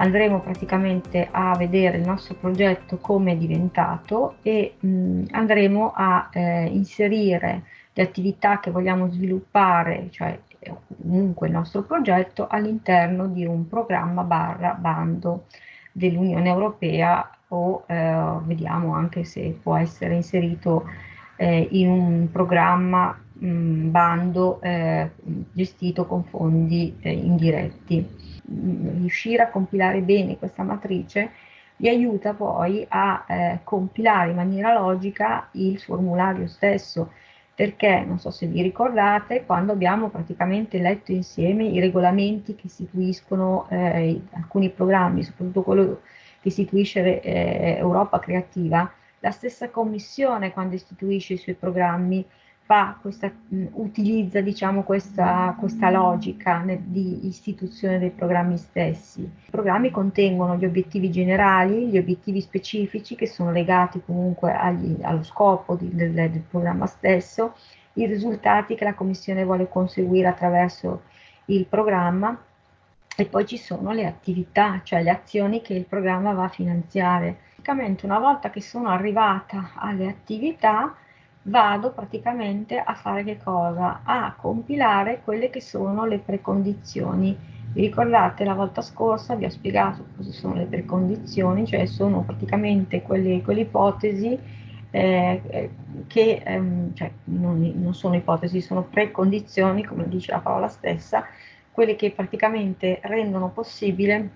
Andremo praticamente a vedere il nostro progetto come è diventato e mh, andremo a eh, inserire le attività che vogliamo sviluppare, cioè comunque il nostro progetto, all'interno di un programma barra bando dell'Unione Europea o eh, vediamo anche se può essere inserito eh, in un programma mh, bando eh, gestito con fondi eh, indiretti. Riuscire a compilare bene questa matrice vi aiuta poi a eh, compilare in maniera logica il formulario stesso. Perché non so se vi ricordate quando abbiamo praticamente letto insieme i regolamenti che istituiscono eh, alcuni programmi, soprattutto quello che istituisce eh, Europa Creativa, la stessa commissione quando istituisce i suoi programmi fa questa, utilizza diciamo, questa, questa logica di istituzione dei programmi stessi. I programmi contengono gli obiettivi generali, gli obiettivi specifici che sono legati comunque agli, allo scopo di, del, del programma stesso, i risultati che la Commissione vuole conseguire attraverso il programma e poi ci sono le attività, cioè le azioni che il programma va a finanziare. Praticamente una volta che sono arrivata alle attività vado praticamente a fare che cosa? A compilare quelle che sono le precondizioni. Vi ricordate la volta scorsa vi ho spiegato cosa sono le precondizioni, cioè sono praticamente quelle, quelle ipotesi eh, che ehm, cioè non, non sono ipotesi, sono precondizioni, come dice la parola stessa, quelle che praticamente rendono possibile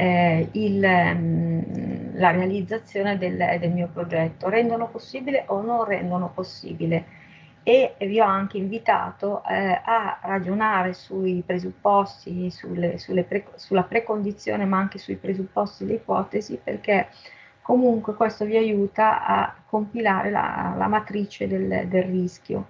eh, il, mh, la realizzazione del, del, mio progetto, rendono possibile o non rendono possibile e vi ho anche invitato eh, a ragionare sui presupposti, sulle, sulle pre, sulla precondizione ma anche sui presupposti e le ipotesi perché comunque questo vi aiuta a compilare la, la matrice del, del rischio.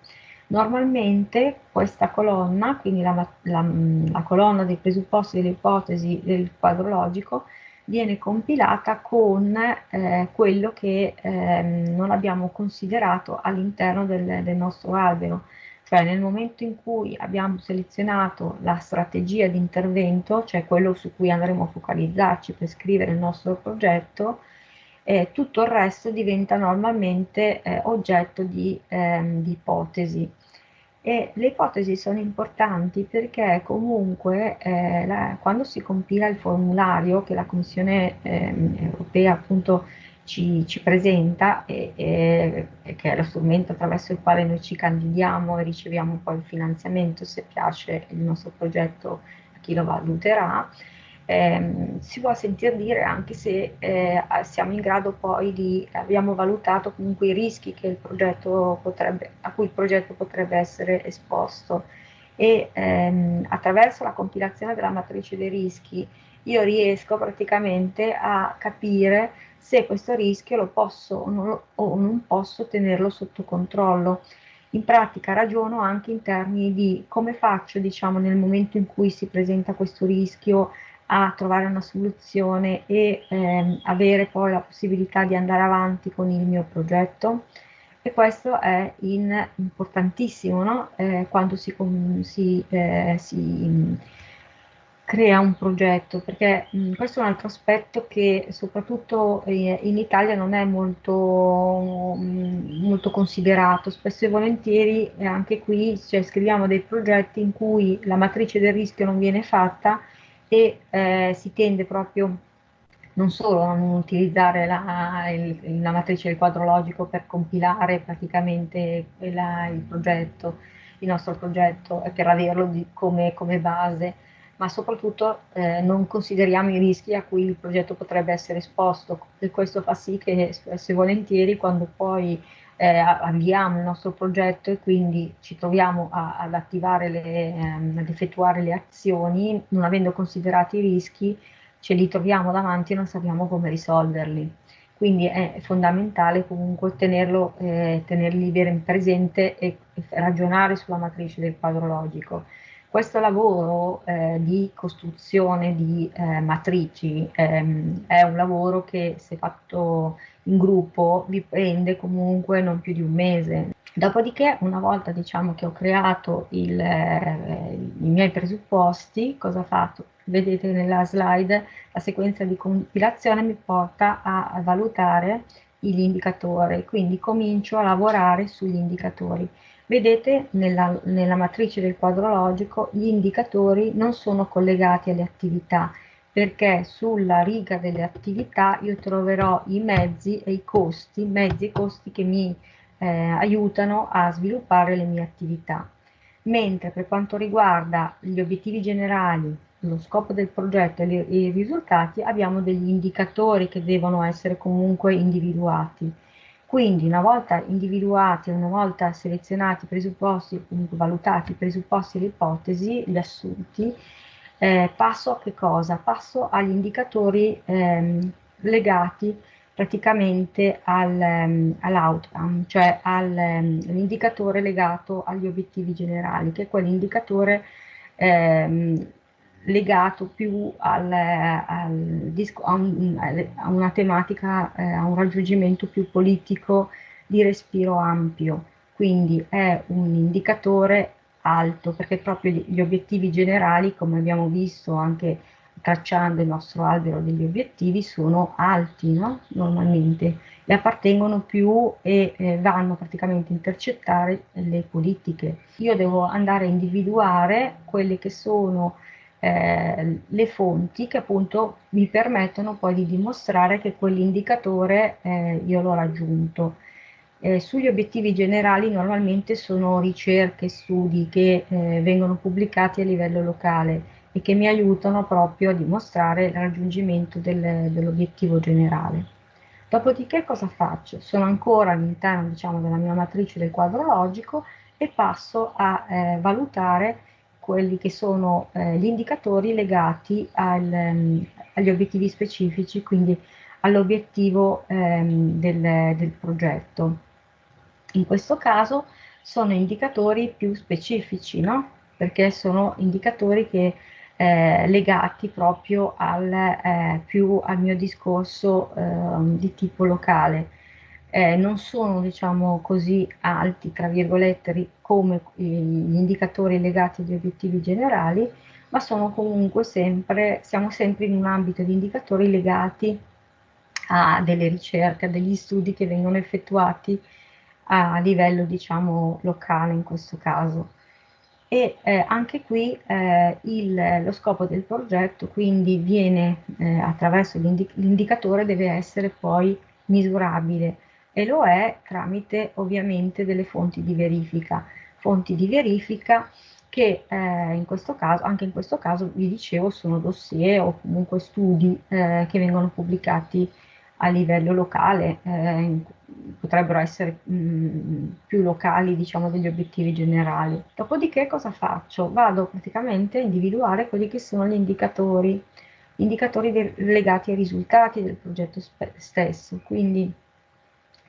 Normalmente questa colonna, quindi la, la, la colonna dei presupposti delle ipotesi del quadro logico, viene compilata con eh, quello che eh, non abbiamo considerato all'interno del, del, nostro albero. Cioè nel momento in cui abbiamo selezionato la strategia di intervento, cioè quello su cui andremo a focalizzarci per scrivere il nostro progetto, eh, tutto il resto diventa normalmente eh, oggetto di, ehm, di ipotesi. E le ipotesi sono importanti perché comunque eh, la, quando si compila il formulario che la Commissione eh, europea appunto ci, ci presenta e, e, e, che è lo strumento attraverso il quale noi ci candidiamo e riceviamo poi il finanziamento se piace il nostro progetto a chi lo valuterà, eh, si può sentire dire anche se eh, siamo in grado poi di, abbiamo valutato comunque i rischi potrebbe, a cui il progetto potrebbe essere esposto e ehm, attraverso la compilazione della matrice dei rischi io riesco praticamente a capire se questo rischio lo posso o non, o non posso tenerlo sotto controllo. In pratica ragiono anche in termini di come faccio, diciamo, nel momento in cui si presenta questo rischio a trovare una soluzione e ehm, avere poi la possibilità di andare avanti con il mio progetto e questo è in, importantissimo no? eh, quando si, si, eh, si, crea un progetto perché mh, questo è un altro aspetto che soprattutto eh, in Italia non è molto, mh, molto considerato spesso e volentieri anche qui cioè, scriviamo dei progetti in cui la matrice del rischio non viene fatta e eh, si tende proprio non solo a non utilizzare la, il, la, matrice del quadro logico per compilare praticamente la, il progetto, il nostro progetto, per averlo di, come, come, base, ma soprattutto eh, non consideriamo i rischi a cui il progetto potrebbe essere esposto. E questo fa sì che spesso e volentieri quando poi eh, avviamo il nostro progetto e quindi ci troviamo a, ad attivare, le, ehm, ad effettuare le azioni, non avendo considerato i rischi, ce li troviamo davanti e non sappiamo come risolverli. Quindi è fondamentale comunque tenerlo, eh, tenerli ben presente e, e ragionare sulla matrice del quadro logico. Questo lavoro eh, di costruzione di eh, matrici ehm, è un lavoro che se fatto in gruppo vi prende comunque non più di un mese. Dopodiché, una volta diciamo che ho creato il, eh, i miei presupposti, cosa ho fatto? Vedete nella slide la sequenza di compilazione mi porta a, a valutare gli indicatori, quindi comincio a lavorare sugli indicatori. Vedete nella, nella matrice del quadro logico gli indicatori non sono collegati alle attività perché sulla riga delle attività io troverò i mezzi e i costi, mezzi e costi che mi eh, aiutano a sviluppare le mie attività. Mentre per quanto riguarda gli obiettivi generali, lo scopo del progetto e i risultati abbiamo degli indicatori che devono essere comunque individuati. Quindi una volta individuati, una volta selezionati i presupposti, comunque valutati i presupposti e le ipotesi, gli assunti, eh, passo a che cosa? Passo agli indicatori ehm, legati praticamente al, um, all'outcome, cioè all'indicatore um, legato agli obiettivi generali, che è quell'indicatore ehm, legato più al, al a, un, a, una tematica, eh, a un raggiungimento più politico di respiro ampio. Quindi è un indicatore alto perché proprio gli obiettivi generali, come abbiamo visto anche tracciando il nostro albero degli obiettivi, sono alti no? normalmente e appartengono più e eh, vanno praticamente a intercettare le politiche. Io devo andare a individuare quelle che sono eh, le fonti che appunto mi permettono poi di dimostrare che quell'indicatore eh, io l'ho raggiunto. Eh, sugli obiettivi generali normalmente sono ricerche, studi che eh, vengono pubblicati a livello locale e che mi aiutano proprio a dimostrare il raggiungimento del, dell'obiettivo generale. Dopodiché cosa faccio? Sono ancora all'interno diciamo, della mia matrice del quadro logico e passo a eh, valutare quelli che sono eh, gli indicatori legati al, um, agli obiettivi specifici, quindi all'obiettivo um, del, del progetto. In questo caso sono indicatori più specifici, no? perché sono indicatori che eh, legati proprio al, eh, più al mio discorso eh, di tipo locale. Eh, non sono diciamo così alti tra virgolette come gli indicatori legati agli obiettivi generali ma sono comunque sempre siamo sempre in un ambito di indicatori legati a delle ricerche, a degli studi che vengono effettuati a livello diciamo locale in questo caso. E eh, anche qui eh, il, lo scopo del progetto quindi viene eh, attraverso l'indicatore deve essere poi misurabile e lo è tramite ovviamente delle fonti di verifica fonti di verifica che eh, in questo caso, anche in questo caso vi dicevo sono dossier o comunque studi eh, che vengono pubblicati a livello locale, eh, potrebbero essere mh, mm, più locali diciamo degli obiettivi generali. Dopodiché cosa faccio? Vado praticamente a individuare quelli che sono gli indicatori, indicatori legati ai risultati del progetto stesso, quindi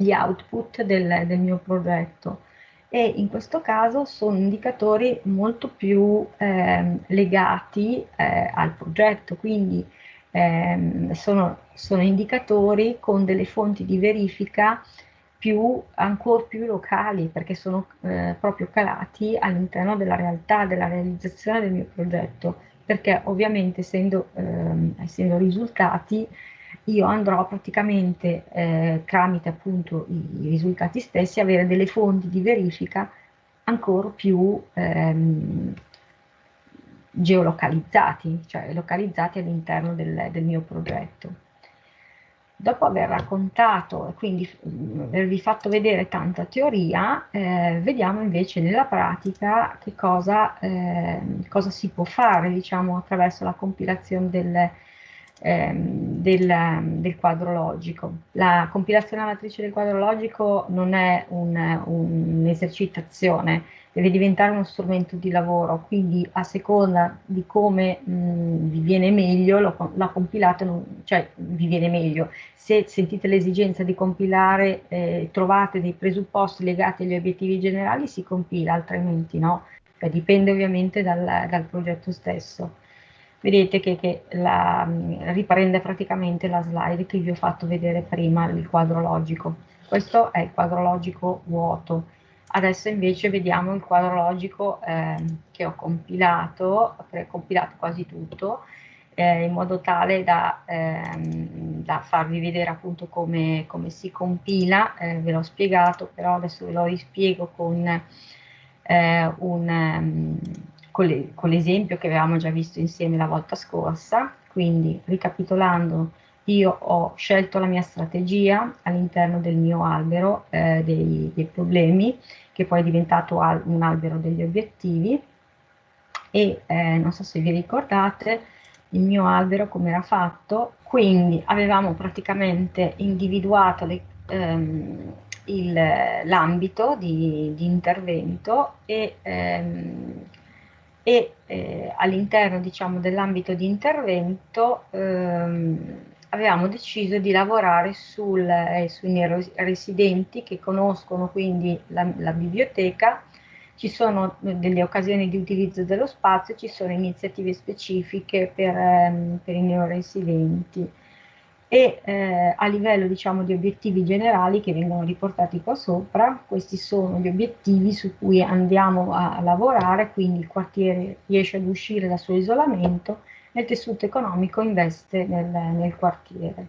gli output del, del mio progetto. E in questo caso sono indicatori molto più eh, legati eh, al progetto, quindi eh, sono, sono, indicatori con delle fonti di verifica più, ancora più locali perché sono eh, proprio calati all'interno della realtà, della realizzazione del mio progetto, perché ovviamente essendo, ehm, essendo risultati io andrò praticamente eh, tramite appunto i risultati stessi avere delle fonti di verifica ancora più ehm, geolocalizzati, cioè localizzati all'interno del, del, mio progetto. Dopo aver raccontato e quindi mm, avervi fatto vedere tanta teoria, eh, vediamo invece nella pratica che cosa, eh, cosa si può fare diciamo, attraverso la compilazione del, ehm, del, del, quadro logico. La compilazione a matrice del quadro logico non è un'esercitazione, un deve diventare uno strumento di lavoro, quindi a seconda di come mh, vi viene meglio, lo, la compilate, non, cioè vi viene meglio. Se sentite l'esigenza di compilare, eh, trovate dei presupposti legati agli obiettivi generali, si compila, altrimenti no. cioè dipende ovviamente dal, dal progetto stesso. Vedete che, che la, riprende praticamente la slide che vi ho fatto vedere prima, il quadro logico. Questo è il quadro logico vuoto. Adesso invece vediamo il quadro logico eh, che ho compilato, ho compilato quasi tutto, eh, in modo tale da, ehm, da, farvi vedere appunto come, come si compila, eh, ve l'ho spiegato, però adesso ve lo rispiego con, eh, un, um, con l'esempio che avevamo già visto insieme la volta scorsa, quindi ricapitolando io ho scelto la mia strategia all'interno del mio albero eh, dei, dei, problemi, che poi è diventato al, un albero degli obiettivi, e eh, non so se vi ricordate, il mio albero come era fatto, quindi avevamo praticamente individuato ehm, l'ambito di, di, intervento e, ehm, e eh, all'interno diciamo, dell'ambito di intervento ehm, avevamo deciso di lavorare sul, eh, sui residenti che conoscono quindi la, la biblioteca. Ci sono delle occasioni di utilizzo dello spazio, ci sono iniziative specifiche per, ehm, per i neoresidenti e eh, a livello diciamo di obiettivi generali che vengono riportati qua sopra, questi sono gli obiettivi su cui andiamo a, lavorare, quindi il quartiere riesce ad uscire dal suo isolamento e il tessuto economico investe nel, nel quartiere.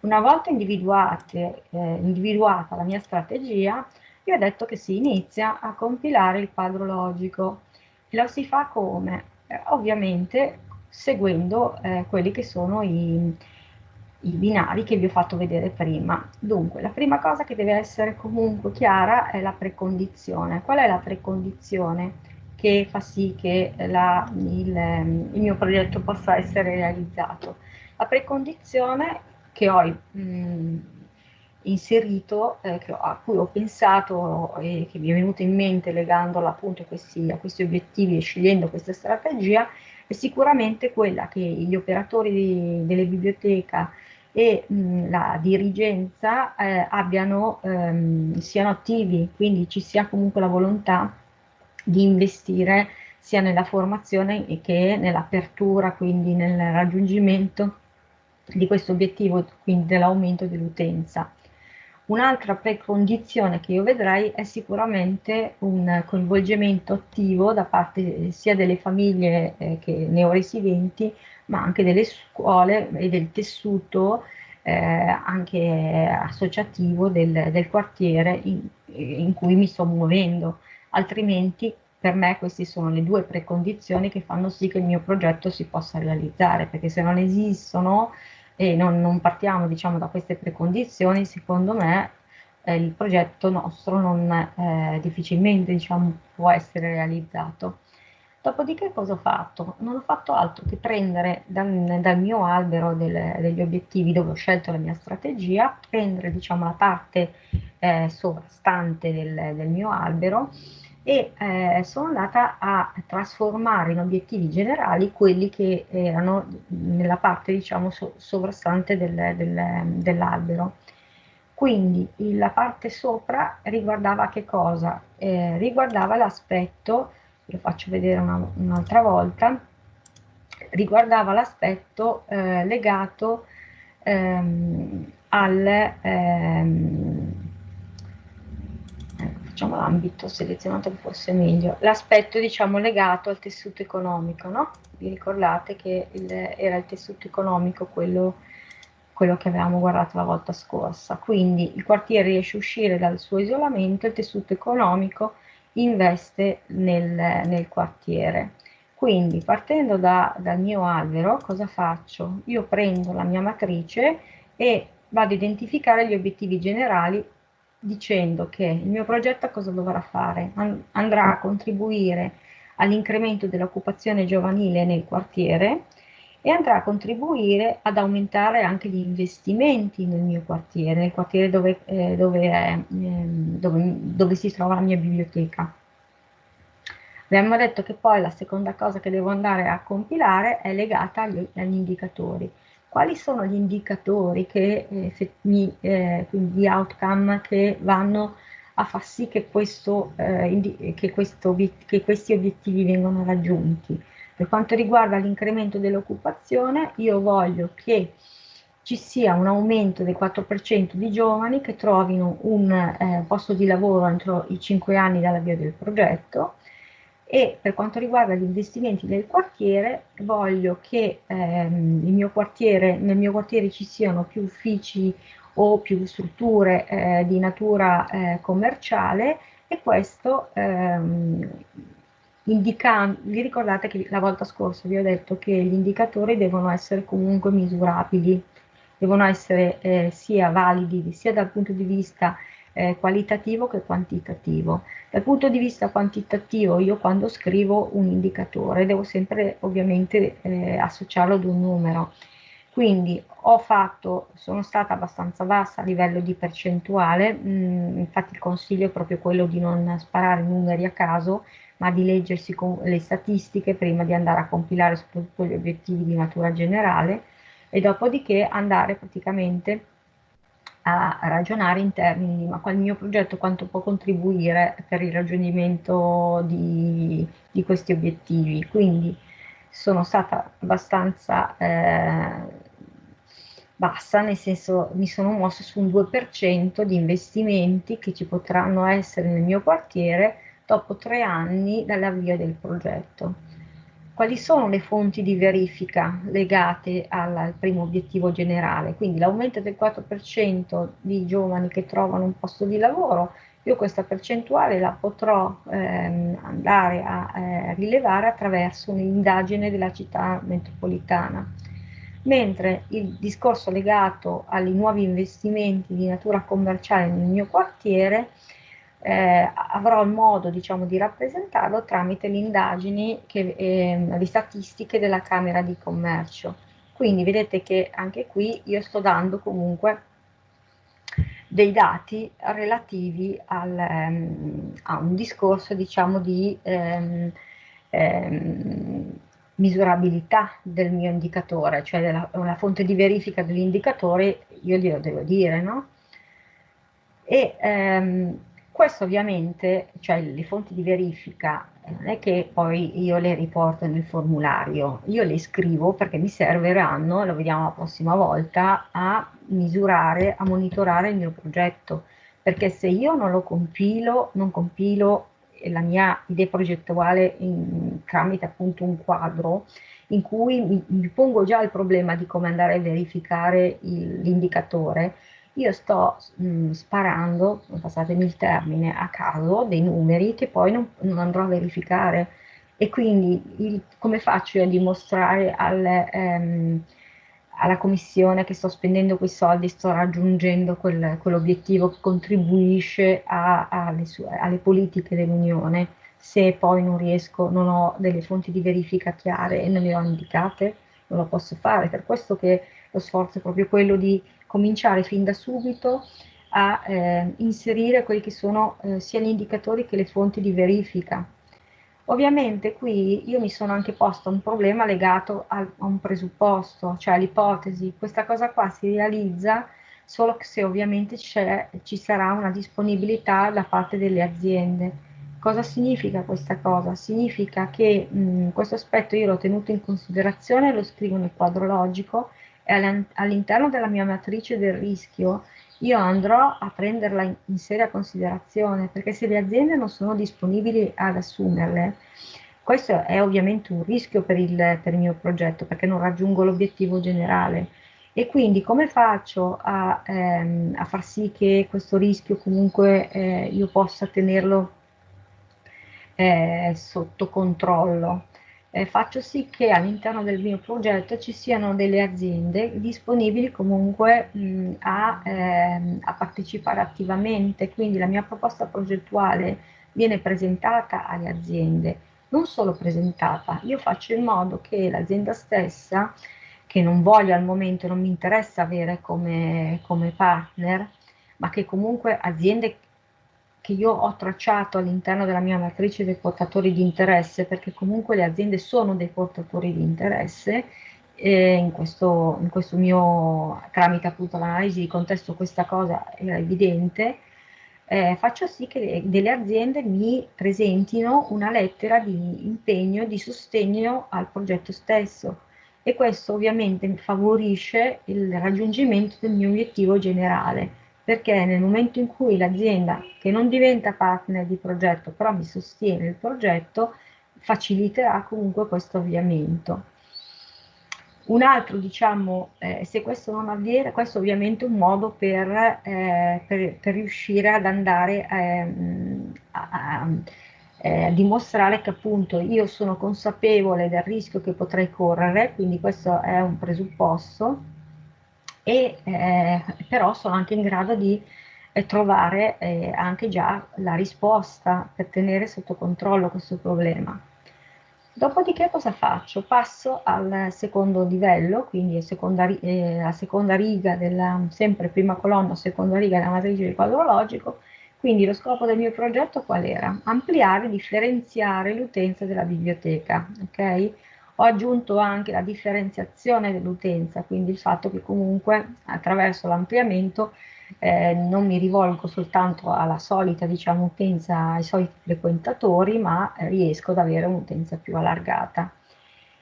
Una volta eh, individuata la mia strategia, vi ho detto che si inizia a compilare il quadro logico. E lo si fa come? Eh, ovviamente seguendo eh, quelli che sono i, i binari che vi ho fatto vedere prima. Dunque, la prima cosa che deve essere comunque chiara è la precondizione. Qual è la precondizione che fa sì che la, il, il, mio progetto possa essere realizzato? La precondizione che ho mh, inserito, eh, a cui ho pensato e che mi è venuto in mente legandolo appunto a questi, a questi obiettivi e scegliendo questa strategia, è sicuramente quella che gli operatori di, delle biblioteche e mh, la dirigenza eh, abbiano, ehm, siano attivi, quindi ci sia comunque la volontà di investire sia nella formazione che nell'apertura, quindi nel raggiungimento di questo obiettivo, quindi dell'aumento dell'utenza. Un'altra precondizione che io vedrei è sicuramente un coinvolgimento attivo da parte sia delle famiglie eh, che neoresidenti, ma anche delle scuole e del tessuto eh, anche associativo del, del quartiere in, in, cui mi sto muovendo. Altrimenti per me queste sono le due precondizioni che fanno sì che il mio progetto si possa realizzare, perché se non esistono e non, non partiamo diciamo, da queste precondizioni, secondo me eh, il progetto nostro non, eh, difficilmente diciamo, può essere realizzato. Dopodiché cosa ho fatto? Non ho fatto altro che prendere dal, dal mio albero del, degli obiettivi dove ho scelto la mia strategia, prendere diciamo, la parte eh, sovrastante del, del mio albero e eh, sono andata a trasformare in obiettivi generali quelli che erano nella parte diciamo so sovrastante del, del, dell'albero. Quindi la parte sopra riguardava che cosa? Eh, riguardava l'aspetto, lo faccio vedere un'altra un volta, riguardava l'aspetto eh, legato ehm, al, ehm, facciamo l'ambito selezionato che meglio, l'aspetto diciamo legato al tessuto economico, no? Vi ricordate che il, era il tessuto economico quello, quello che avevamo guardato la volta scorsa, quindi il quartiere riesce a uscire dal suo isolamento, il tessuto economico investe nel, nel quartiere. Quindi partendo da, dal mio albero cosa faccio? Io prendo la mia matrice e vado a identificare gli obiettivi generali dicendo che il mio progetto cosa dovrà fare? andrà a contribuire all'incremento dell'occupazione giovanile nel quartiere e andrà a contribuire ad aumentare anche gli investimenti nel mio quartiere, nel quartiere dove, eh, dove, è, eh, dove, dove si trova la mia biblioteca. Abbiamo detto che poi la seconda cosa che devo andare a compilare è legata agli, agli indicatori quali sono gli indicatori che, eh, mi, eh, quindi outcome che vanno a far sì che, questo, eh, che, questo, che questi obiettivi vengano raggiunti. Per quanto riguarda l'incremento dell'occupazione, io voglio che ci sia un aumento del 4% di giovani che trovino un eh, posto di lavoro entro i 5 anni dall'avvio del progetto. E per quanto riguarda gli investimenti del quartiere voglio che ehm, quartiere, nel mio quartiere ci siano più uffici o più strutture eh, di natura eh, commerciale e questo ehm, indicando, vi ricordate che la volta scorsa vi ho detto che gli indicatori devono essere comunque misurabili, devono essere eh, sia validi sia dal punto di vista eh, qualitativo che quantitativo. Dal punto di vista quantitativo io quando scrivo un indicatore devo sempre ovviamente eh, associarlo ad un numero. Quindi ho fatto, sono stata abbastanza bassa a livello di percentuale, mh, mm, infatti il consiglio è proprio quello di non sparare numeri a caso, ma di leggersi le statistiche prima di andare a compilare soprattutto gli obiettivi di natura generale e dopodiché andare praticamente a ragionare in termini di ma qual il mio progetto quanto può contribuire per il raggiungimento di, di questi obiettivi. Quindi sono stata abbastanza eh, bassa, nel senso mi sono mossa su un 2% di investimenti che ci potranno essere nel mio quartiere dopo tre anni dall'avvio del progetto. Quali sono le fonti di verifica legate al, al primo obiettivo generale? Quindi l'aumento del 4% di giovani che trovano un posto di lavoro, io questa percentuale la potrò ehm, andare a eh, rilevare attraverso un'indagine della città metropolitana mentre il discorso legato ai nuovi investimenti di natura commerciale nel mio quartiere eh, avrò il modo diciamo, di rappresentarlo tramite le indagini, che, eh, le statistiche della Camera di Commercio. Quindi vedete che anche qui io sto dando comunque dei dati relativi al, um, a un discorso diciamo di um, um, misurabilità del mio indicatore, cioè della, una fonte di verifica dell'indicatore, io glielo devo dire, no? E ehm, questo ovviamente, cioè le fonti di verifica, non è che poi io le riporto nel formulario, io le scrivo perché mi serviranno, lo vediamo la prossima volta, a misurare, a monitorare il mio progetto, perché se io non lo compilo, non compilo la mia idea progettuale in, tramite appunto un quadro in cui mi, mi, pongo già il problema di come andare a verificare l'indicatore, io sto mh, sparando, passatemi il termine, a caso dei numeri che poi non, non andrò a verificare e quindi il, come faccio a dimostrare al, ehm, alla commissione che sto spendendo quei soldi, sto raggiungendo quel, quell'obiettivo che contribuisce a, a, alle, sue, alle, politiche dell'Unione. Se poi non riesco, non ho delle fonti di verifica chiare e non le ho indicate, non lo posso fare. Per questo che lo sforzo è proprio quello di cominciare fin da subito a eh, inserire quelli che sono eh, sia gli indicatori che le fonti di verifica Ovviamente qui io mi sono anche posto un problema legato a, a un presupposto, cioè all'ipotesi. Questa cosa qua si realizza solo se ovviamente ci sarà una disponibilità da parte delle aziende. Cosa significa questa cosa? Significa che mh, questo aspetto io l'ho tenuto in considerazione, lo scrivo nel quadro logico all'interno della mia matrice del rischio io andrò a prenderla in, in, seria considerazione perché se le aziende non sono disponibili ad assumerle, questo è ovviamente un rischio per il, per il mio progetto perché non raggiungo l'obiettivo generale e quindi come faccio a, ehm, a, far sì che questo rischio comunque eh, io possa tenerlo eh, sotto controllo? Eh, faccio sì che all'interno del mio progetto ci siano delle aziende disponibili comunque mh, a, ehm, a, partecipare attivamente, quindi la mia proposta progettuale viene presentata alle aziende, non solo presentata, io faccio in modo che l'azienda stessa, che non voglio al momento, non mi interessa avere come, come partner, ma che comunque aziende che io ho tracciato all'interno della mia matrice dei portatori di interesse, perché comunque le aziende sono dei portatori di interesse, in questo, in questo mio, tramite appunto l'analisi di contesto questa cosa era evidente, eh, faccio sì che delle aziende mi presentino una lettera di impegno, di sostegno al progetto stesso. E questo ovviamente favorisce il raggiungimento del mio obiettivo generale perché nel momento in cui l'azienda che non diventa partner di progetto però mi sostiene il progetto faciliterà comunque questo avviamento. Un altro, diciamo, eh, se questo non avviene, questo è ovviamente un modo per, eh, per, per riuscire ad andare ehm, a, a, eh, a, dimostrare che appunto io sono consapevole del rischio che potrei correre, quindi questo è un presupposto, e eh, però sono anche in grado di eh, trovare eh, anche già la risposta per tenere sotto controllo questo problema. Dopodiché cosa faccio? Passo al secondo livello, quindi seconda, eh, la seconda riga della, sempre prima colonna, seconda riga della matrice di quadro logico, quindi lo scopo del mio progetto qual era? Ampliare e differenziare l'utenza della biblioteca, ok? Ho aggiunto anche la differenziazione dell'utenza, quindi il fatto che comunque attraverso l'ampliamento eh, non mi rivolgo soltanto alla solita diciamo, utenza, ai soliti frequentatori, ma riesco ad avere un'utenza più allargata.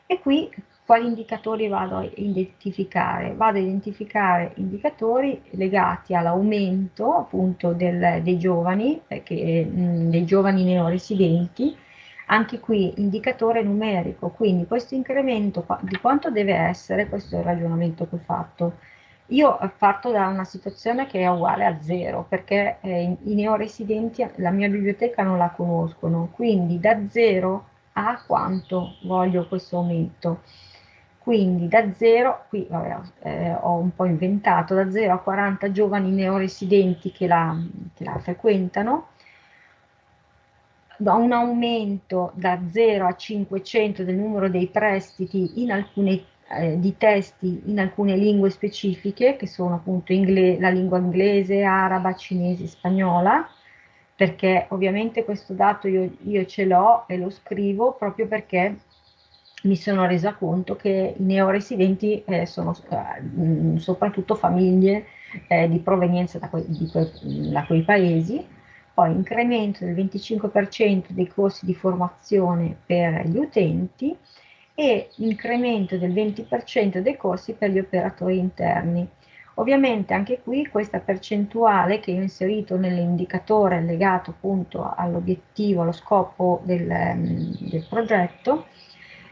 E qui quali indicatori vado a identificare? Vado a identificare indicatori legati all'aumento appunto del, dei giovani, perché, mh, dei giovani neoresidenti, anche qui indicatore numerico, quindi questo incremento di quanto deve essere, questo è il ragionamento che ho fatto, io parto da una situazione che è uguale a zero, perché eh, i neoresidenti la mia biblioteca non la conoscono, quindi da zero a quanto voglio questo aumento. Quindi da zero, qui vabbè, eh, ho un po' inventato, da 0 a 40 giovani neoresidenti che la, che la frequentano, da un aumento da 0 a 500 del numero dei prestiti in alcune eh, di testi in alcune lingue specifiche, che sono appunto la lingua inglese, araba, cinese, spagnola, perché ovviamente questo dato io, io ce l'ho e lo scrivo proprio perché mi sono resa conto che i neoresidenti eh, sono eh, soprattutto famiglie eh, di provenienza da, que que da, quei paesi, poi incremento del 25% dei corsi di formazione per gli utenti e incremento del 20% dei corsi per gli operatori interni. Ovviamente anche qui questa percentuale che ho inserito nell'indicatore legato appunto all'obiettivo, allo scopo del, ehm, del progetto,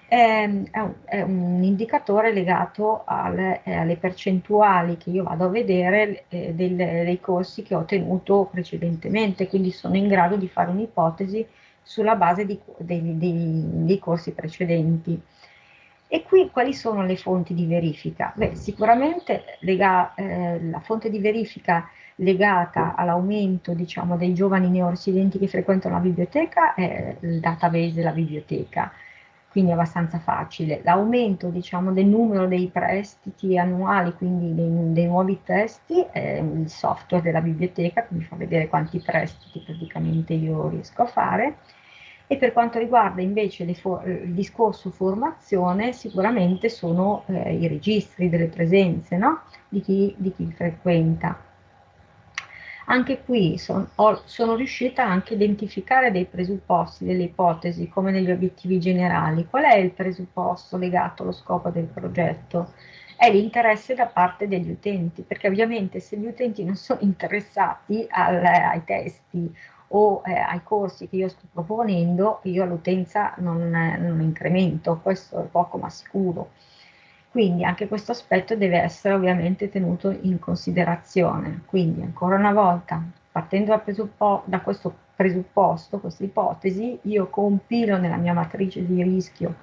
è, è, un, è, un, indicatore legato alle, eh, alle, percentuali che io vado a vedere eh, del, dei corsi che ho tenuto precedentemente, quindi sono in grado di fare un'ipotesi sulla base di, dei, dei, dei corsi precedenti. E qui quali sono le fonti di verifica? Beh, sicuramente lega, eh, la fonte di verifica legata all'aumento diciamo, dei giovani neoresidenti che frequentano la biblioteca è il database della biblioteca, quindi abbastanza facile. L'aumento diciamo, del numero dei prestiti annuali, quindi dei, dei, nuovi testi, è il software della biblioteca che mi fa vedere quanti prestiti praticamente io riesco a fare e per quanto riguarda invece il discorso formazione, sicuramente sono eh, i registri delle presenze no? di, chi, di, chi, frequenta. Anche qui son, ho, sono riuscita anche a identificare dei presupposti, delle ipotesi, come negli obiettivi generali. Qual è il presupposto legato allo scopo del progetto? È l'interesse da parte degli utenti, perché ovviamente se gli utenti non sono interessati al, ai testi o eh, ai corsi che io sto proponendo, io l'utenza non, non incremento, questo è poco ma sicuro. Quindi anche questo aspetto deve essere ovviamente tenuto in considerazione. Quindi ancora una volta, partendo da, da questo presupposto, questa ipotesi, io compilo nella mia matrice di rischio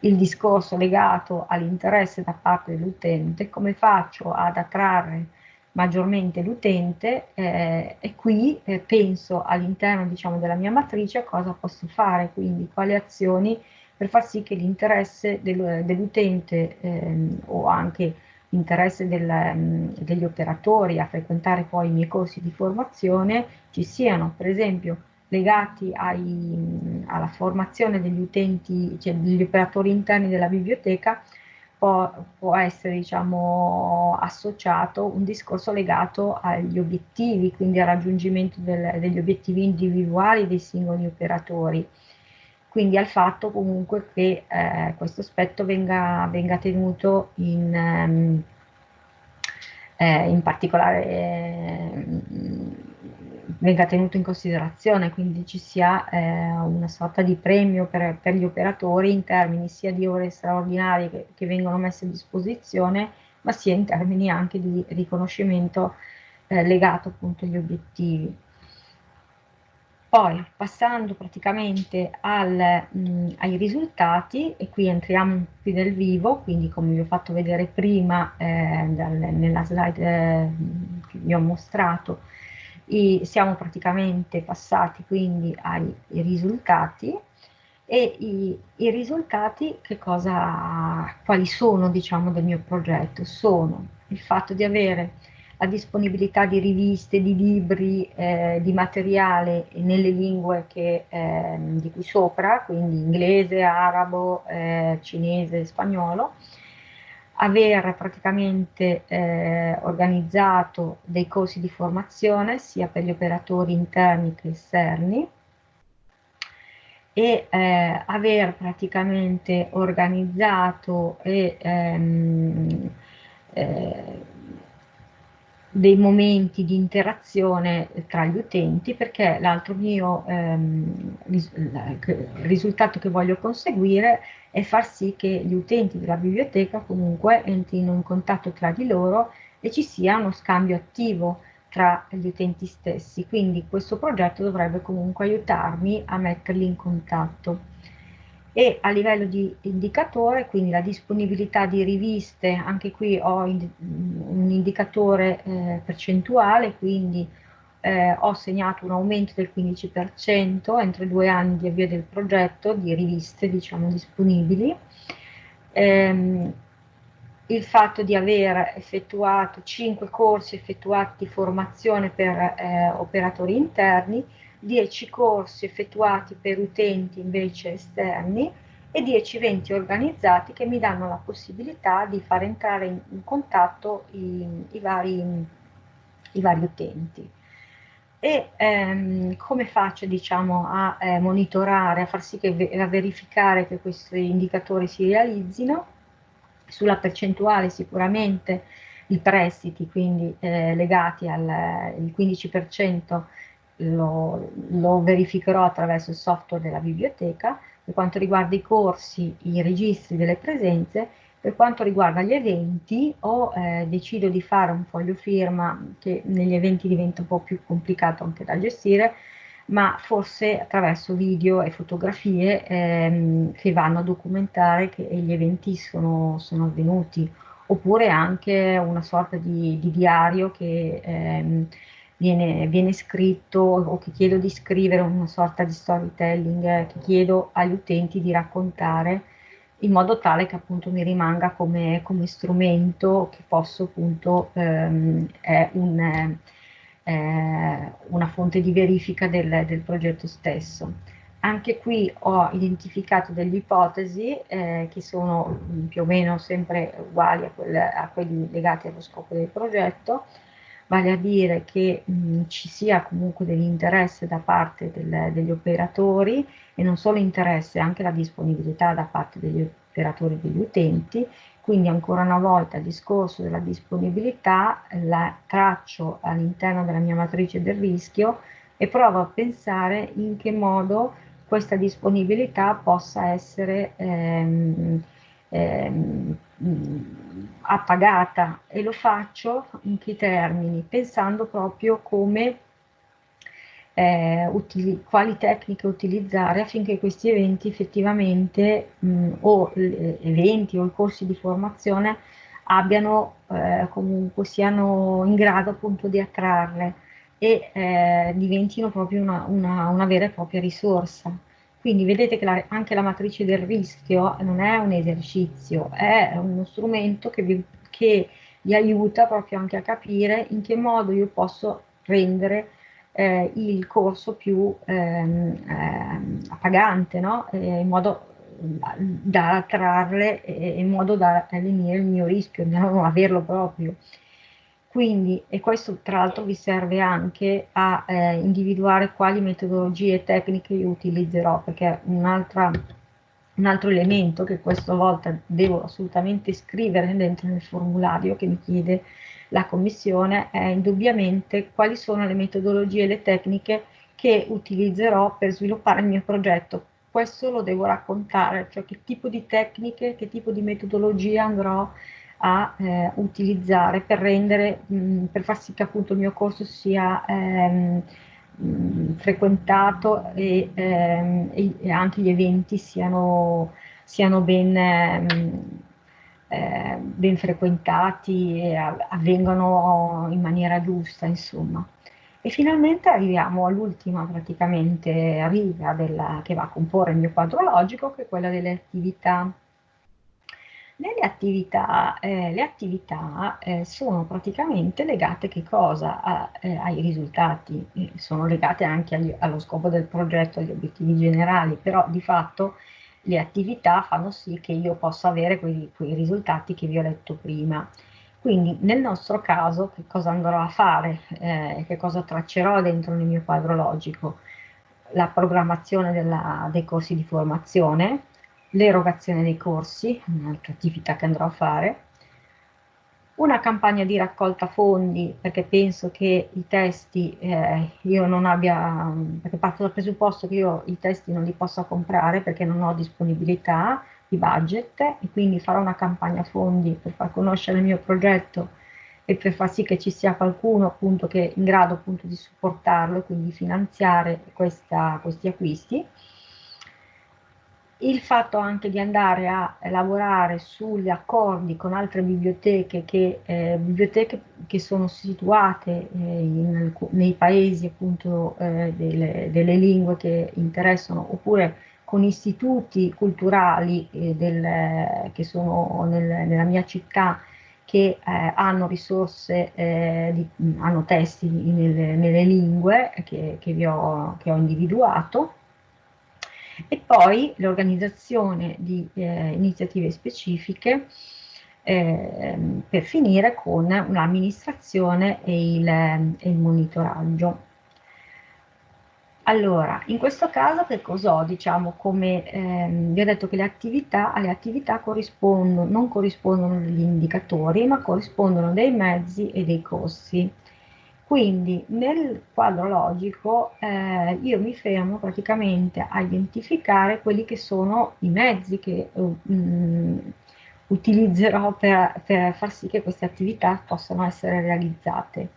il discorso legato all'interesse da parte dell'utente, come faccio ad attrarre maggiormente l'utente eh, e qui eh, penso all'interno diciamo, della mia matrice a cosa posso fare, quindi quali azioni per far sì che l'interesse del, dell'utente ehm, o anche l'interesse del, um, degli operatori a frequentare poi i miei corsi di formazione ci siano, per esempio legati ai, alla formazione degli utenti, cioè degli operatori interni della biblioteca, può, può essere diciamo, associato un discorso legato agli obiettivi, quindi al raggiungimento del, degli obiettivi individuali dei singoli operatori quindi al fatto comunque che eh, questo aspetto venga, venga tenuto in, ehm, eh, in particolare eh, venga tenuto in considerazione, quindi ci sia eh, una sorta di premio per, per, gli operatori in termini sia di ore straordinarie che, che, vengono messe a disposizione, ma sia in termini anche di riconoscimento eh, legato appunto agli obiettivi. Poi passando praticamente al, mh, ai risultati, e qui entriamo più nel vivo, quindi come vi ho fatto vedere prima eh, dal, nella slide eh, che vi ho mostrato, i, siamo praticamente passati quindi ai risultati e i, i risultati cosa, quali sono diciamo del mio progetto? Sono il fatto di avere la disponibilità di riviste, di libri, eh, di materiale nelle lingue che, eh, di cui sopra, quindi inglese, arabo, eh, cinese, spagnolo, aver praticamente eh, organizzato dei corsi di formazione sia per gli operatori interni che esterni e eh, aver praticamente organizzato e ehm, eh, dei momenti di interazione tra gli utenti perché l'altro mio ehm, ris risultato che voglio conseguire è far sì che gli utenti della biblioteca comunque entrino in contatto tra di loro e ci sia uno scambio attivo tra gli utenti stessi, quindi questo progetto dovrebbe comunque aiutarmi a metterli in contatto e a livello di indicatore, quindi la disponibilità di riviste, anche qui ho un indicatore eh, percentuale, quindi eh, ho segnato un aumento del 15% entro i due anni di avvio del progetto di riviste diciamo, disponibili. Ehm, il fatto di aver effettuato 5 corsi effettuati di formazione per eh, operatori interni, 10 corsi effettuati per utenti invece esterni e 10 eventi organizzati che mi danno la possibilità di far entrare in, in contatto i, i, vari, i, vari, utenti. E ehm, come faccio diciamo, a eh, monitorare, a far sì che a verificare che questi indicatori si realizzino? Sulla percentuale sicuramente i prestiti, quindi eh, legati al 15% lo, lo, verificherò attraverso il software della biblioteca, per quanto riguarda i corsi, i registri delle presenze, per quanto riguarda gli eventi o eh, decido di fare un foglio firma che negli eventi diventa un po' più complicato anche da gestire, ma forse attraverso video e fotografie ehm, che vanno a documentare che gli eventi sono, sono avvenuti, oppure anche una sorta di, di diario che ehm, viene, viene, scritto o che chiedo di scrivere una sorta di storytelling eh, che chiedo agli utenti di raccontare in modo tale che appunto mi rimanga come, come strumento che posso appunto ehm, è un, eh, una fonte di verifica del, del, progetto stesso. Anche qui ho identificato delle ipotesi eh, che sono più o meno sempre uguali a, quelle, a quelli legati allo scopo del progetto, vale a dire che mh, ci sia comunque dell'interesse da parte del, degli operatori e non solo interesse, anche la disponibilità da parte degli operatori e degli utenti, quindi ancora una volta il discorso della disponibilità la traccio all'interno della mia matrice del rischio e provo a pensare in che modo questa disponibilità possa essere ehm, ehm, appagata e lo faccio in che termini? Pensando proprio come eh, quali tecniche utilizzare affinché questi eventi effettivamente mh, o eventi o i corsi di formazione abbiano eh, comunque siano in grado appunto di attrarre e eh, diventino proprio una, una, una vera e propria risorsa. Quindi vedete che la, anche la matrice del rischio non è un esercizio, è uno strumento che vi, che vi aiuta proprio anche a capire in che modo io posso rendere eh, il corso più ehm, eh, appagante, no? eh, in modo da trarre in modo da lenire il mio rischio, di non averlo proprio. Quindi, e questo tra l'altro vi serve anche a eh, individuare quali metodologie e tecniche io utilizzerò, perché un altro elemento che questa volta devo assolutamente scrivere dentro nel formulario che mi chiede la Commissione è indubbiamente quali sono le metodologie e le tecniche che utilizzerò per sviluppare il mio progetto. Questo lo devo raccontare, cioè che tipo di tecniche, che tipo di metodologie andrò a a eh, utilizzare per rendere, mh, per far sì che appunto il mio corso sia ehm, mh, frequentato e, ehm, e, anche gli eventi siano, siano ben, ehm, eh, ben frequentati e avvengano in maniera giusta, insomma. E finalmente arriviamo all'ultima praticamente riga della, che va a comporre il mio quadro logico, che è quella delle attività nelle attività, eh, le attività eh, sono praticamente legate? A, eh, ai risultati, sono legate anche agli, allo scopo del progetto, agli obiettivi generali, però di fatto le attività fanno sì che io possa avere quei, quei risultati che vi ho letto prima. Quindi nel nostro caso che cosa andrò a fare, eh, che cosa traccerò dentro nel mio quadro logico? La programmazione della, dei corsi di formazione, l'erogazione dei corsi, un'altra attività che andrò a fare, una campagna di raccolta fondi, perché penso che i testi eh, io non abbia, perché parto dal presupposto che io i testi non li possa comprare perché non ho disponibilità di budget e quindi farò una campagna fondi per far conoscere il mio progetto e per far sì che ci sia qualcuno appunto che è in grado appunto di supportarlo e quindi finanziare questa, questi acquisti il fatto anche di andare a lavorare sugli accordi con altre biblioteche che, eh, biblioteche che sono situate eh, in, nei paesi appunto eh, delle, delle, lingue che interessano oppure con istituti culturali eh, del, che sono nel, nella mia città che eh, hanno risorse, eh, di, hanno testi nelle, nelle lingue che, che, ho, che ho individuato e poi l'organizzazione di eh, iniziative specifiche eh, per finire con l'amministrazione e il, e il monitoraggio. Allora, in questo caso che cosa ho? Diciamo come ehm, vi ho detto che le attività, alle attività corrispondono, non corrispondono degli indicatori, ma corrispondono dei mezzi e dei costi. Quindi nel quadro logico eh, io mi fermo praticamente a identificare quelli che sono i mezzi che uh, utilizzerò per, per, far sì che queste attività possano essere realizzate.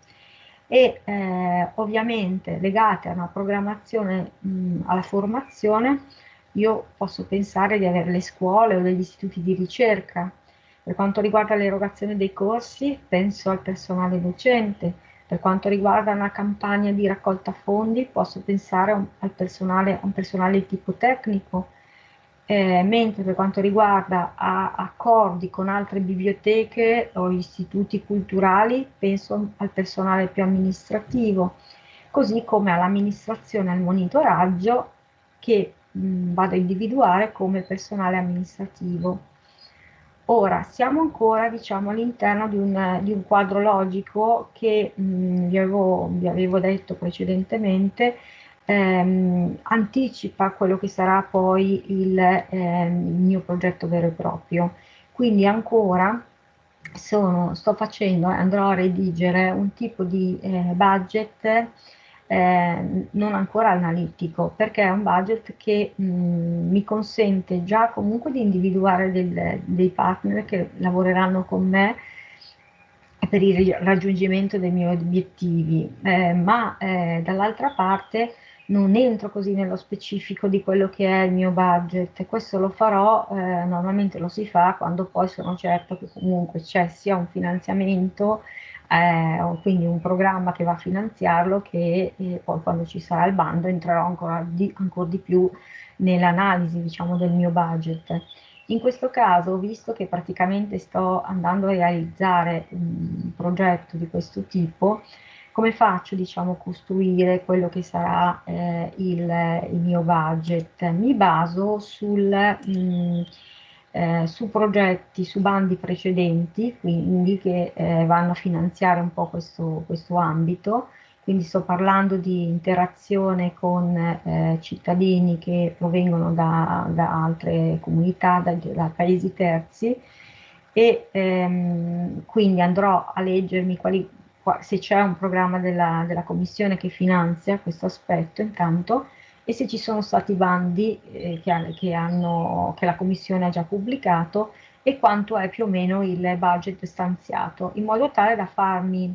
E eh, ovviamente legate a una programmazione, mh, alla formazione, io posso pensare di avere le scuole o degli istituti di ricerca. Per quanto riguarda l'erogazione dei corsi, penso al personale docente, per quanto riguarda una campagna di raccolta fondi, posso pensare al personale, a un personale di tipo tecnico, eh, mentre per quanto riguarda accordi con altre biblioteche o istituti culturali, penso al personale più amministrativo, così come all'amministrazione e al monitoraggio che mh, vado a individuare come personale amministrativo. Ora, siamo ancora diciamo, all'interno di, di, un quadro logico che mh, vi, avevo, vi, avevo, detto precedentemente, ehm, anticipa quello che sarà poi il, ehm, il, mio progetto vero e proprio. Quindi ancora sono, sto facendo, andrò a redigere un tipo di eh, budget eh, non ancora analitico, perché è un budget che mh, mi consente già comunque di individuare del, dei partner che lavoreranno con me per il raggiungimento dei miei obiettivi, eh, ma eh, dall'altra parte non entro così nello specifico di quello che è il mio budget, questo lo farò, eh, normalmente lo si fa quando poi sono certo che comunque c'è sia un finanziamento eh, quindi un programma che va a finanziarlo che eh, poi quando ci sarà il bando entrerò ancora di, ancora di più nell'analisi diciamo del mio budget. In questo caso, visto che praticamente sto andando a realizzare un progetto di questo tipo, come faccio diciamo, a costruire quello che sarà eh, il, il, mio budget? Mi baso sul, mh, mm, eh, su progetti, su bandi precedenti, quindi che eh, vanno a finanziare un po' questo, questo ambito, quindi sto parlando di interazione con eh, cittadini che provengono da, da altre comunità, da, da, paesi terzi. E ehm, quindi andrò a leggermi quali, se c'è un programma della, della, Commissione che finanzia questo aspetto intanto e se ci sono stati bandi eh, che, che, hanno, che la Commissione ha già pubblicato e quanto è più o meno il budget stanziato, in modo tale da farmi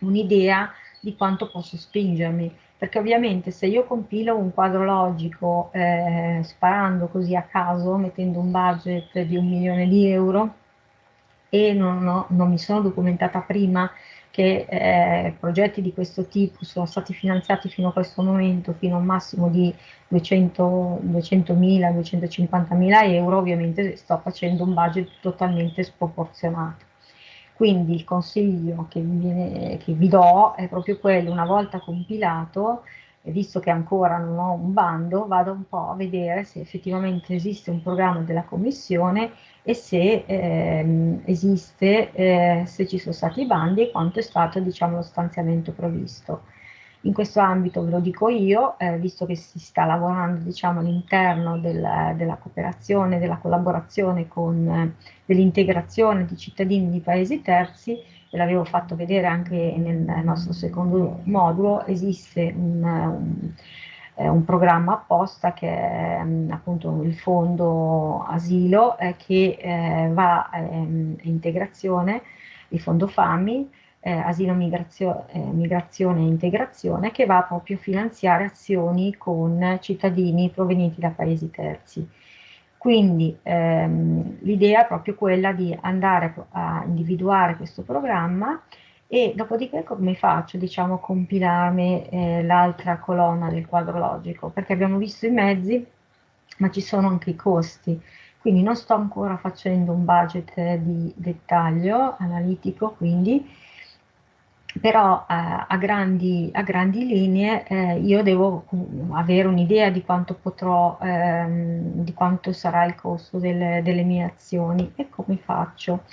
un'idea di quanto posso spingermi, perché ovviamente se io compilo un quadro logico eh, sparando così a caso, mettendo un budget di un milione di euro e non, ho, non mi sono documentata prima che eh, progetti di questo tipo sono stati finanziati fino a questo momento fino a un massimo di 200.000, 250.000 euro, ovviamente sto facendo un budget totalmente sproporzionato. Quindi il consiglio che, viene, che vi do è proprio quello, una volta compilato, visto che ancora non ho un bando, vado un po' a vedere se effettivamente esiste un programma della Commissione e se ehm, esiste, eh, se ci sono stati i bandi e quanto è stato diciamo, lo stanziamento previsto. In questo ambito ve lo dico io, eh, visto che si sta lavorando diciamo, all'interno del, della cooperazione, della collaborazione con eh, dell'integrazione di cittadini di paesi terzi, ve l'avevo fatto vedere anche nel nostro secondo modulo, esiste un, un, eh, un programma apposta che è mm, appunto il fondo asilo eh, che eh, va ehm, a integrazione, il fondo FAMI, eh, asilo, migrazio, eh, migrazione e integrazione che va proprio a finanziare azioni con cittadini provenienti da paesi terzi. Quindi ehm, l'idea è proprio quella di andare a individuare questo programma e dopodiché come faccio diciamo, a compilarmi eh, l'altra colonna del quadro logico, perché abbiamo visto i mezzi, ma ci sono anche i costi. Quindi non sto ancora facendo un budget di dettaglio analitico, quindi però eh, a, grandi, a, grandi, linee eh, io devo avere un'idea di quanto potrò, ehm, di quanto sarà il costo delle, delle, mie azioni e come faccio.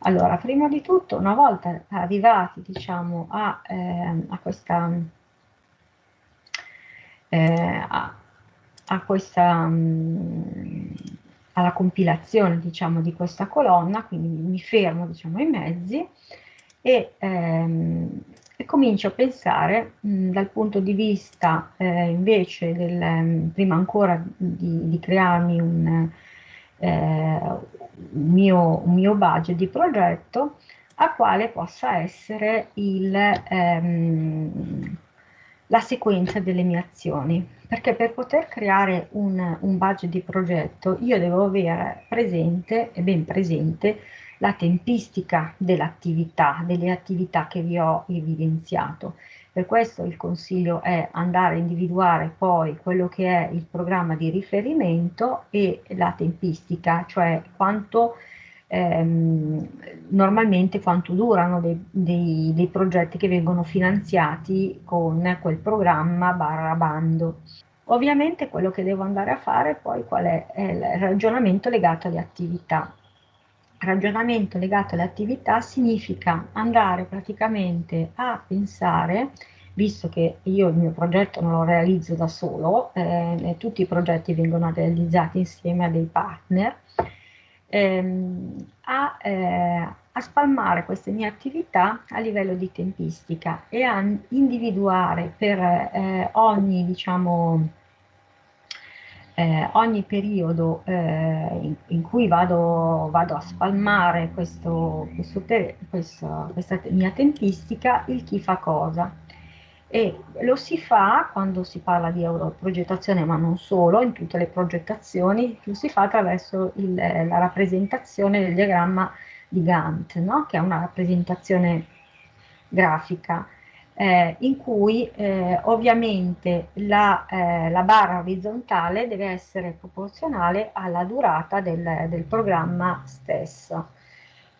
Allora, prima di tutto, una volta arrivati diciamo, a, ehm, a questa, eh, a, questa mh, alla compilazione diciamo, di questa colonna, quindi mi fermo diciamo, ai mezzi, e, ehm, e comincio a pensare mh, dal punto di vista eh, invece del, prima ancora di, di crearmi un, eh, mio, un, mio, budget di progetto a quale possa essere il, ehm, la sequenza delle mie azioni. Perché per poter creare un, un budget di progetto io devo avere presente e ben presente la tempistica dell'attività, delle attività che vi ho evidenziato. Per questo il consiglio è andare a individuare poi quello che è il programma di riferimento e la tempistica, cioè quanto ehm, normalmente quanto durano dei, dei, dei progetti che vengono finanziati con quel programma barra bando. Ovviamente quello che devo andare a fare poi qual è? è il ragionamento legato alle attività ragionamento legato alle attività significa andare praticamente a pensare, visto che io il mio progetto non lo realizzo da solo, eh, tutti i progetti vengono realizzati insieme a dei partner, ehm, a, eh, a spalmare queste mie attività a livello di tempistica e a individuare per eh, ogni, diciamo, eh, ogni periodo eh, in, in, cui vado, vado, a spalmare questo, questo questo, questa mia tempistica, il chi fa cosa. E lo si fa quando si parla di europrogettazione, ma non solo, in tutte le progettazioni, lo si fa attraverso il, la rappresentazione del diagramma di Gantt, no? che è una rappresentazione grafica eh, in cui eh, ovviamente la, eh, la, barra orizzontale deve essere proporzionale alla durata del, del programma stesso.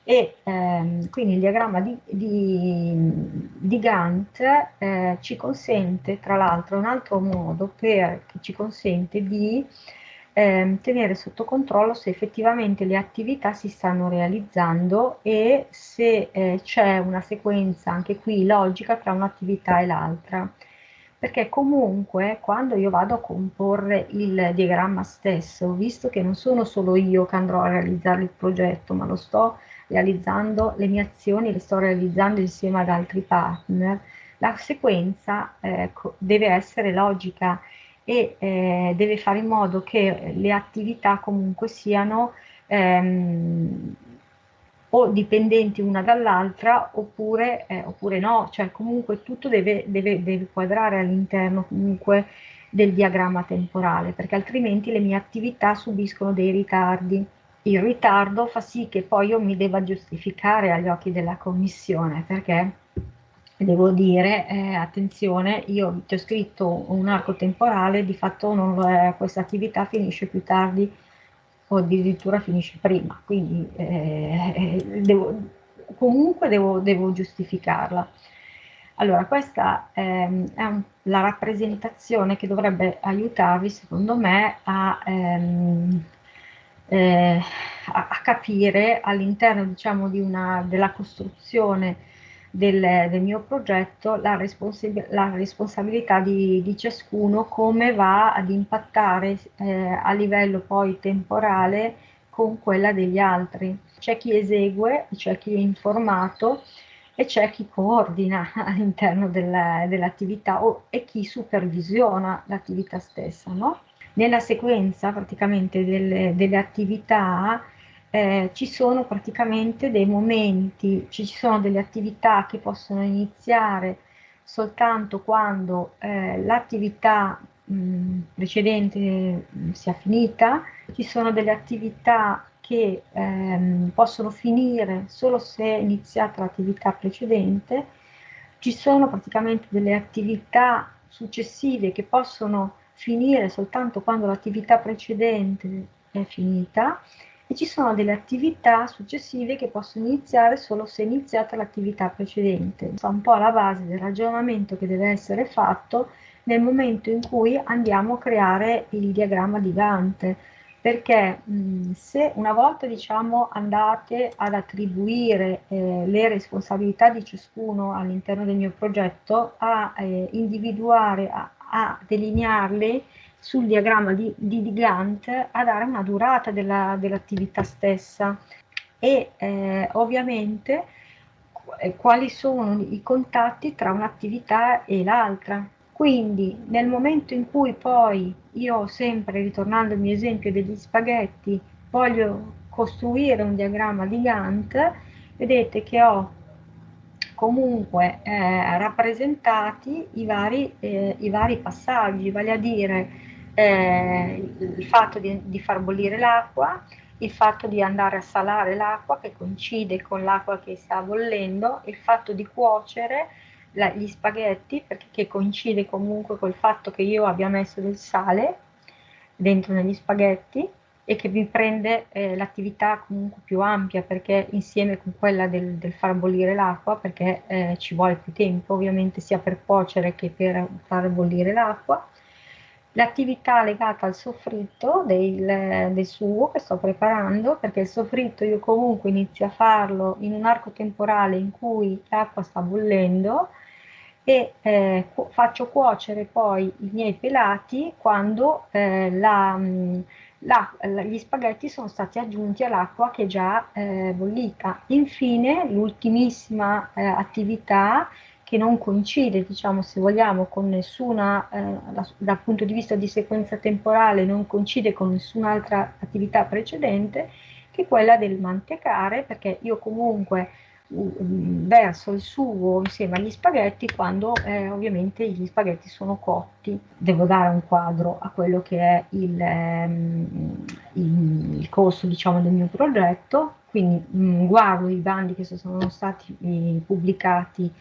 e ehm, quindi il diagramma di, di, di Gantt eh, ci consente, tra l'altro, un altro modo per, che ci consente di eh, tenere sotto controllo se effettivamente le attività si stanno realizzando e se eh, c'è una sequenza anche qui logica tra un'attività e l'altra. Perché comunque quando io vado a comporre il diagramma stesso, visto che non sono solo io che andrò a realizzare il progetto, ma lo sto realizzando, le mie azioni le sto realizzando insieme ad altri partner, la sequenza eh, deve essere logica e eh, deve fare in modo che le attività comunque siano ehm, o dipendenti una dall'altra oppure, eh, oppure, no, cioè comunque tutto deve, deve, deve quadrare all'interno comunque del diagramma temporale, perché altrimenti le mie attività subiscono dei ritardi. Il ritardo fa sì che poi io mi debba giustificare agli occhi della commissione, perché devo dire, eh, attenzione, io ti ho scritto un arco temporale, di fatto non, questa attività finisce più tardi o addirittura finisce prima, quindi eh, devo, comunque devo, devo, giustificarla. Allora, questa ehm, è un, la rappresentazione che dovrebbe aiutarvi, secondo me, a, ehm, eh, a, a capire all'interno, diciamo, di della costruzione del, del mio progetto la, responsab la responsabilità di, di, ciascuno, come va ad impattare eh, a livello poi temporale con quella degli altri. C'è chi esegue, c'è chi è informato e c'è chi coordina all'interno dell'attività dell e chi supervisiona l'attività stessa. No? Nella sequenza praticamente delle, delle attività eh, ci sono praticamente dei momenti, ci sono delle attività che possono iniziare soltanto quando eh, l'attività precedente sia finita, ci sono delle attività che ehm, possono finire solo se è iniziata l'attività precedente, ci sono praticamente delle attività successive che possono finire soltanto quando l'attività precedente è finita e ci sono delle attività successive che possono iniziare solo se è iniziata l'attività precedente. È un po' la base del ragionamento che deve essere fatto nel momento in cui andiamo a creare il diagramma di Gantt, perché mh, se una volta diciamo andate ad attribuire eh, le responsabilità di ciascuno all'interno del mio progetto, a eh, individuare, a, a delinearle, sul diagramma di, di, di Gantt a dare una durata dell'attività dell stessa e eh, ovviamente eh, quali sono i contatti tra un'attività e l'altra. Quindi nel momento in cui poi io sempre, ritornando al mio esempio degli spaghetti, voglio costruire un diagramma di Gantt, vedete che ho comunque eh, rappresentati i vari, eh, i vari passaggi, vale a dire eh, il fatto di, di far bollire l'acqua, il fatto di andare a salare l'acqua che coincide con l'acqua che sta bollendo, il fatto di cuocere la, gli spaghetti perché coincide comunque col fatto che io abbia messo del sale dentro negli spaghetti e che mi prende eh, l'attività comunque più ampia perché insieme con quella del, del far bollire l'acqua perché eh, ci vuole più tempo ovviamente sia per cuocere che per far bollire l'acqua l'attività legata al soffritto del, del, sugo che sto preparando, perché il soffritto io comunque inizio a farlo in un arco temporale in cui l'acqua sta bollendo e eh, faccio cuocere poi i miei pelati quando eh, la, la, gli spaghetti sono stati aggiunti all'acqua che è già eh, bollita. Infine, l'ultimissima eh, attività che non coincide, diciamo, se vogliamo, con nessuna, eh, da, dal punto di vista di sequenza temporale, non coincide con nessun'altra attività precedente, che è quella del mantecare, perché io comunque uh, verso il sugo insieme agli spaghetti quando eh, ovviamente gli spaghetti sono cotti. Devo dare un quadro a quello che è il, ehm, il, il corso diciamo, del mio progetto, quindi mh, mm, guardo i bandi che sono stati eh, pubblicati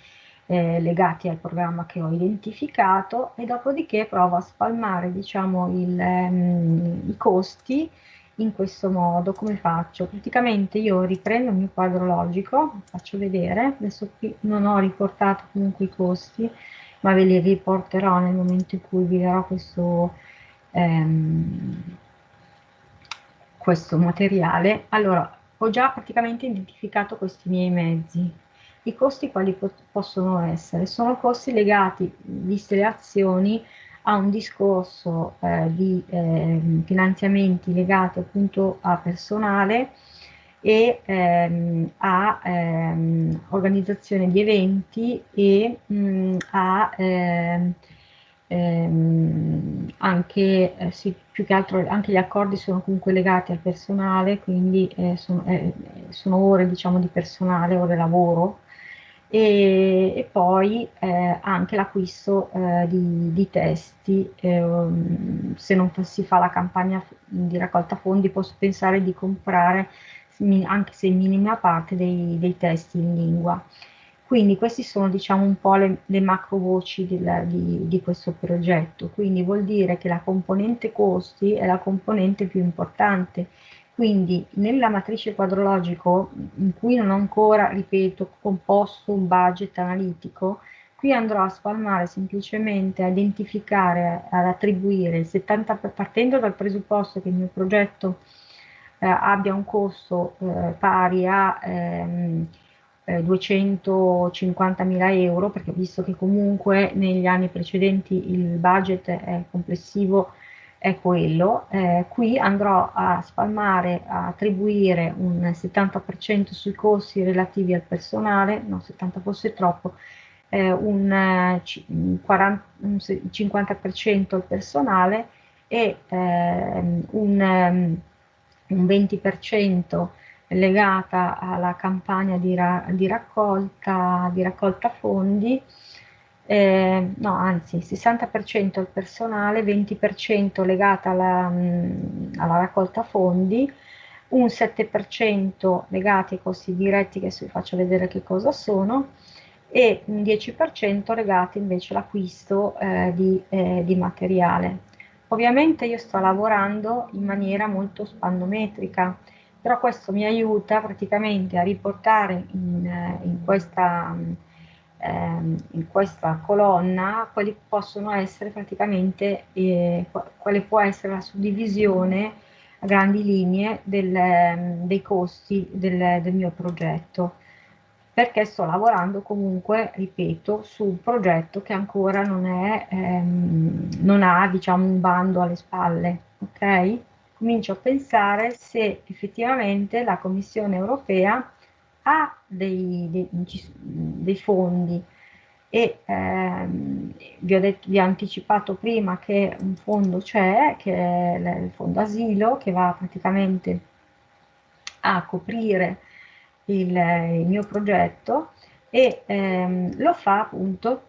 eh, legati al programma che ho identificato e dopodiché provo a spalmare diciamo, il, ehm, i costi in questo modo, come faccio? Praticamente io riprendo il mio quadro logico, faccio vedere, adesso qui non ho riportato comunque i costi, ma ve li riporterò nel momento in cui vi darò questo, ehm, questo materiale. Allora, ho già praticamente identificato questi miei mezzi. I costi quali po possono essere? Sono costi legati, viste le azioni, a un discorso eh, di eh, finanziamenti legati appunto a personale e ehm, a ehm, organizzazione di eventi e mh, mm, a ehm, ehm, anche, eh, sì, più che altro anche gli accordi sono comunque legati al personale, quindi eh, sono, eh, sono, ore diciamo di personale, ore lavoro e, e poi eh, anche l'acquisto eh, di, di, testi, ehm, se non si fa la campagna di raccolta fondi posso pensare di comprare anche se in minima parte dei, dei testi in lingua. Quindi queste sono diciamo un po' le, le macro voci del, di, di, questo progetto, quindi vuol dire che la componente costi è la componente più importante quindi nella matrice quadrologico, in cui non ho ancora, ripeto, composto un budget analitico, qui andrò a spalmare semplicemente a identificare, ad attribuire il 70, partendo dal presupposto che il mio progetto eh, abbia un costo eh, pari a ehm, eh, 250.000 euro, perché visto che comunque negli anni precedenti il budget è complessivo è quello. Eh, qui andrò a spalmare, a attribuire un 70% sui costi relativi al personale, no 70 forse troppo, eh, un, 40, un 50% al personale e eh, un, un 20% legata alla campagna di, ra di, raccolta, di raccolta fondi eh, no anzi 60% al personale, 20% legata alla, alla, raccolta fondi, un 7% legati ai costi diretti che vi faccio vedere che cosa sono e un 10% legati invece all'acquisto eh, di, eh, di materiale. Ovviamente io sto lavorando in maniera molto spannometrica, però questo mi aiuta praticamente a riportare in, eh, in questa ehm, in questa colonna quali possono essere praticamente, eh, quale può essere la suddivisione a grandi linee del, ehm, dei costi del, del mio progetto perché sto lavorando comunque, ripeto, su un progetto che ancora non, è, ehm, non ha diciamo, un bando alle spalle, ok? Comincio a pensare se effettivamente la Commissione europea ha dei, dei, dei fondi e ehm, vi, ho detto, vi ho anticipato prima che un fondo c'è, che è il fondo asilo, che va praticamente a coprire il, il mio progetto e ehm, lo fa appunto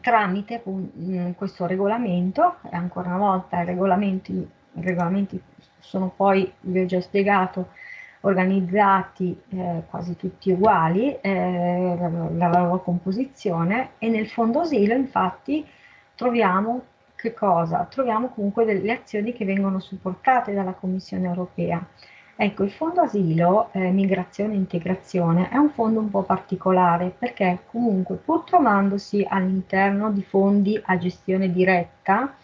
tramite mm, questo regolamento, ancora una volta i regolamenti, i regolamenti sono poi, vi ho già spiegato, organizzati eh, quasi tutti uguali, eh, la, la, loro composizione e nel fondo asilo infatti troviamo che cosa? Troviamo comunque delle azioni che vengono supportate dalla Commissione europea. Ecco, il fondo asilo, eh, migrazione e integrazione, è un fondo un po' particolare perché comunque pur trovandosi all'interno di fondi a gestione diretta,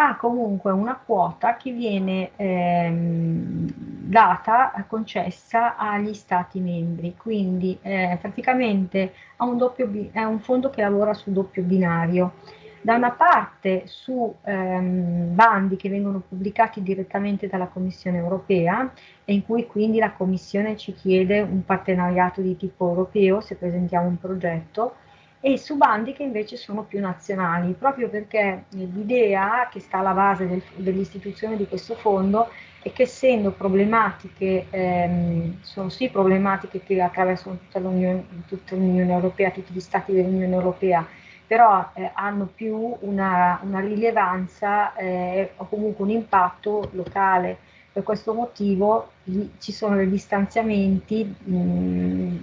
ha comunque una quota che viene ehm, data, concessa agli stati membri, quindi eh, praticamente ha un doppio, è un fondo che lavora su doppio binario. Da una parte su ehm, bandi che vengono pubblicati direttamente dalla Commissione europea e in cui quindi la Commissione ci chiede un partenariato di tipo europeo se presentiamo un progetto, e su bandi che invece sono più nazionali, proprio perché l'idea che sta alla base del, dell'istituzione di questo fondo è che essendo problematiche, ehm, sono sì problematiche che attraversano tutta l'Unione, tutta l'Unione Europea, tutti gli stati dell'Unione Europea, però eh, hanno più una, una rilevanza eh, o comunque un impatto locale. Per questo motivo gli, ci sono degli stanziamenti mh,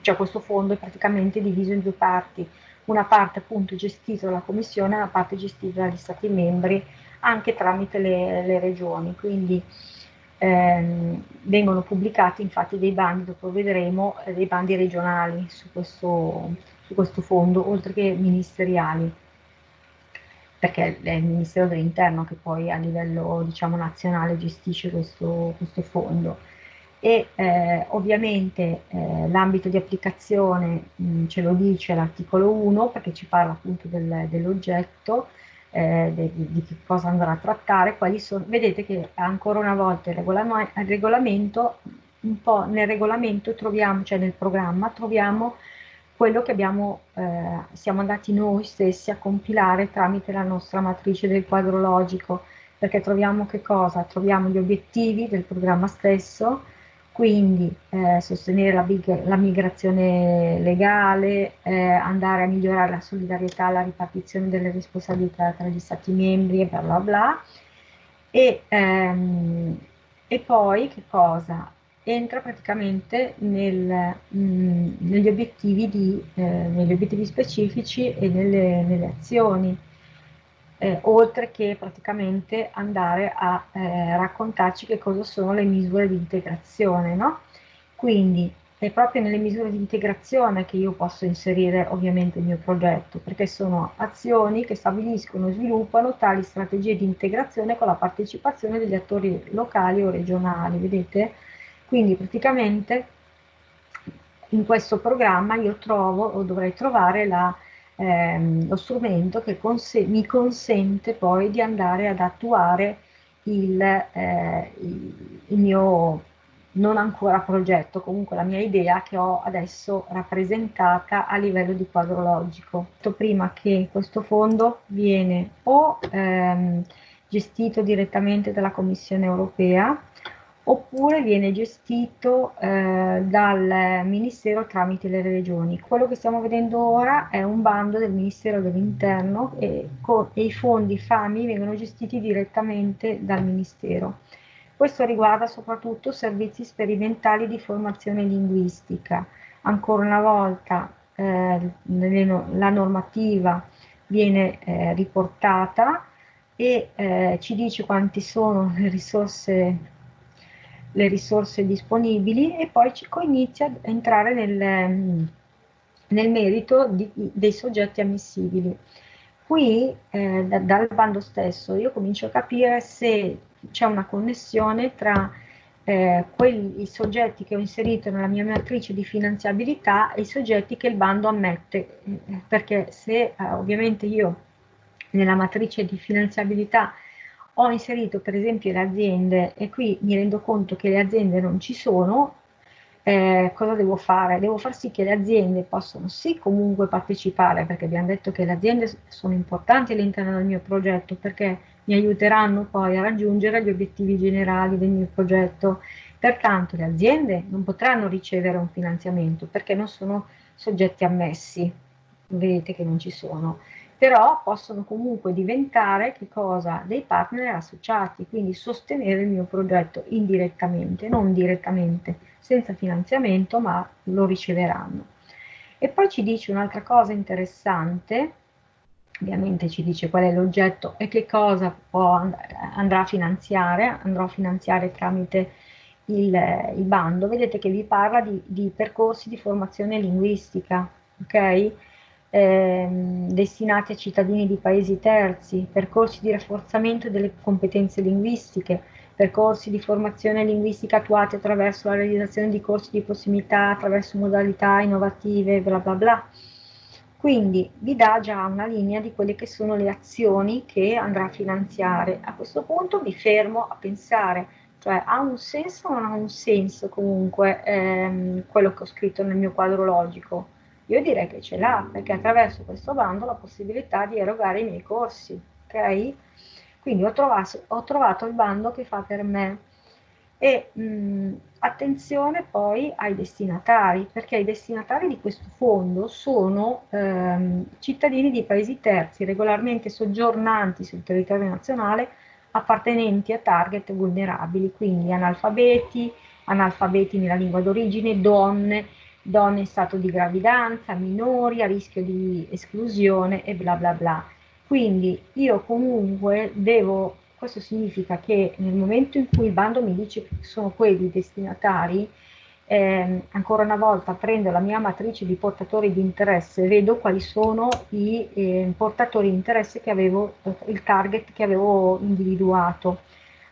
cioè questo fondo è praticamente diviso in due parti, una parte appunto gestita dalla Commissione e una parte gestita dagli Stati membri anche tramite le, le regioni, quindi ehm, vengono pubblicati infatti dei bandi, dopo vedremo, eh, dei bandi regionali su questo, su questo fondo, oltre che ministeriali. Perché è il Ministero dell'Interno che poi a livello diciamo, nazionale gestisce questo, questo fondo e eh, ovviamente eh, l'ambito di applicazione mh, ce lo dice l'articolo 1 perché ci parla appunto del, dell'oggetto, eh, de, di che cosa andrà a trattare, sono, vedete che ancora una volta il, regolam il regolamento, un po' nel regolamento troviamo, cioè nel programma troviamo quello che abbiamo, eh, siamo andati noi stessi a compilare tramite la nostra matrice del quadro logico, perché troviamo che cosa? Troviamo gli obiettivi del programma stesso, quindi eh, sostenere la, la, migrazione legale, eh, andare a migliorare la solidarietà, la ripartizione delle responsabilità tra gli stati membri e bla bla bla. E, ehm, e poi che cosa? entra praticamente nel, mh, mm, negli, obiettivi di, eh, negli, obiettivi specifici e nelle, nelle azioni, eh, oltre che praticamente andare a eh, raccontarci che cosa sono le misure di integrazione. No? Quindi è proprio nelle misure di integrazione che io posso inserire ovviamente il mio progetto, perché sono azioni che stabiliscono e sviluppano tali strategie di integrazione con la partecipazione degli attori locali o regionali, vedete? Quindi praticamente in questo programma io trovo o dovrei trovare la, ehm, lo strumento che conse mi consente poi di andare ad attuare il, eh, il mio non ancora progetto, comunque la mia idea che ho adesso rappresentata a livello di quadro logico. Prima che questo fondo viene o ehm, gestito direttamente dalla Commissione europea oppure viene gestito eh, dal Ministero tramite le regioni. Quello che stiamo vedendo ora è un bando del Ministero dell'Interno e, e, i fondi FAMI vengono gestiti direttamente dal Ministero. Questo riguarda soprattutto servizi sperimentali di formazione linguistica. Ancora una volta eh, la normativa viene eh, riportata e eh, ci dice quanti sono le risorse le risorse disponibili e poi ci inizia a entrare nel, mm, nel merito di, dei soggetti ammissibili. Qui eh, da, dal bando stesso io comincio a capire se c'è una connessione tra eh, quelli, i soggetti che ho inserito nella mia matrice di finanziabilità e i soggetti che il bando ammette, perché se eh, ovviamente io nella matrice di finanziabilità ho inserito per esempio le aziende e qui mi rendo conto che le aziende non ci sono, eh, cosa devo fare? Devo far sì che le aziende possano sì comunque partecipare, perché abbiamo detto che le aziende sono importanti all'interno del mio progetto, perché mi aiuteranno poi a raggiungere gli obiettivi generali del mio progetto. Pertanto le aziende non potranno ricevere un finanziamento perché non sono soggetti ammessi, vedete che non ci sono però possono comunque diventare dei partner associati, quindi sostenere il mio progetto indirettamente, non direttamente, senza finanziamento, ma lo riceveranno. E poi ci dice un'altra cosa interessante, ovviamente ci dice qual è l'oggetto e che cosa può, andrà a finanziare, andrò a finanziare tramite il, il bando. Vedete che vi parla di, di percorsi di formazione linguistica, ok? Ehm, destinati a cittadini di paesi terzi, percorsi di rafforzamento delle competenze linguistiche, percorsi di formazione linguistica attuati attraverso la realizzazione di corsi di prossimità, attraverso modalità innovative, bla bla bla. Quindi vi dà già una linea di quelle che sono le azioni che andrà a finanziare. A questo punto mi fermo a pensare, cioè ha un senso o non ha un senso comunque ehm, quello che ho scritto nel mio quadro logico? Io direi che ce l'ha, perché attraverso questo bando ho la possibilità di erogare i miei corsi, ok? Quindi ho trovato, ho trovato il bando che fa per me. E mh, attenzione poi ai destinatari, perché i destinatari di questo fondo sono ehm, cittadini di paesi terzi regolarmente soggiornanti sul territorio nazionale appartenenti a target vulnerabili, quindi analfabeti, analfabeti nella lingua d'origine, donne, donne in stato di gravidanza, minori a rischio di esclusione e bla bla bla. Quindi io comunque devo, questo significa che nel momento in cui il bando mi dice che sono quelli destinatari, eh, ancora una volta prendo la mia matrice di portatori di interesse vedo quali sono i eh, portatori di interesse che avevo, il target che avevo individuato.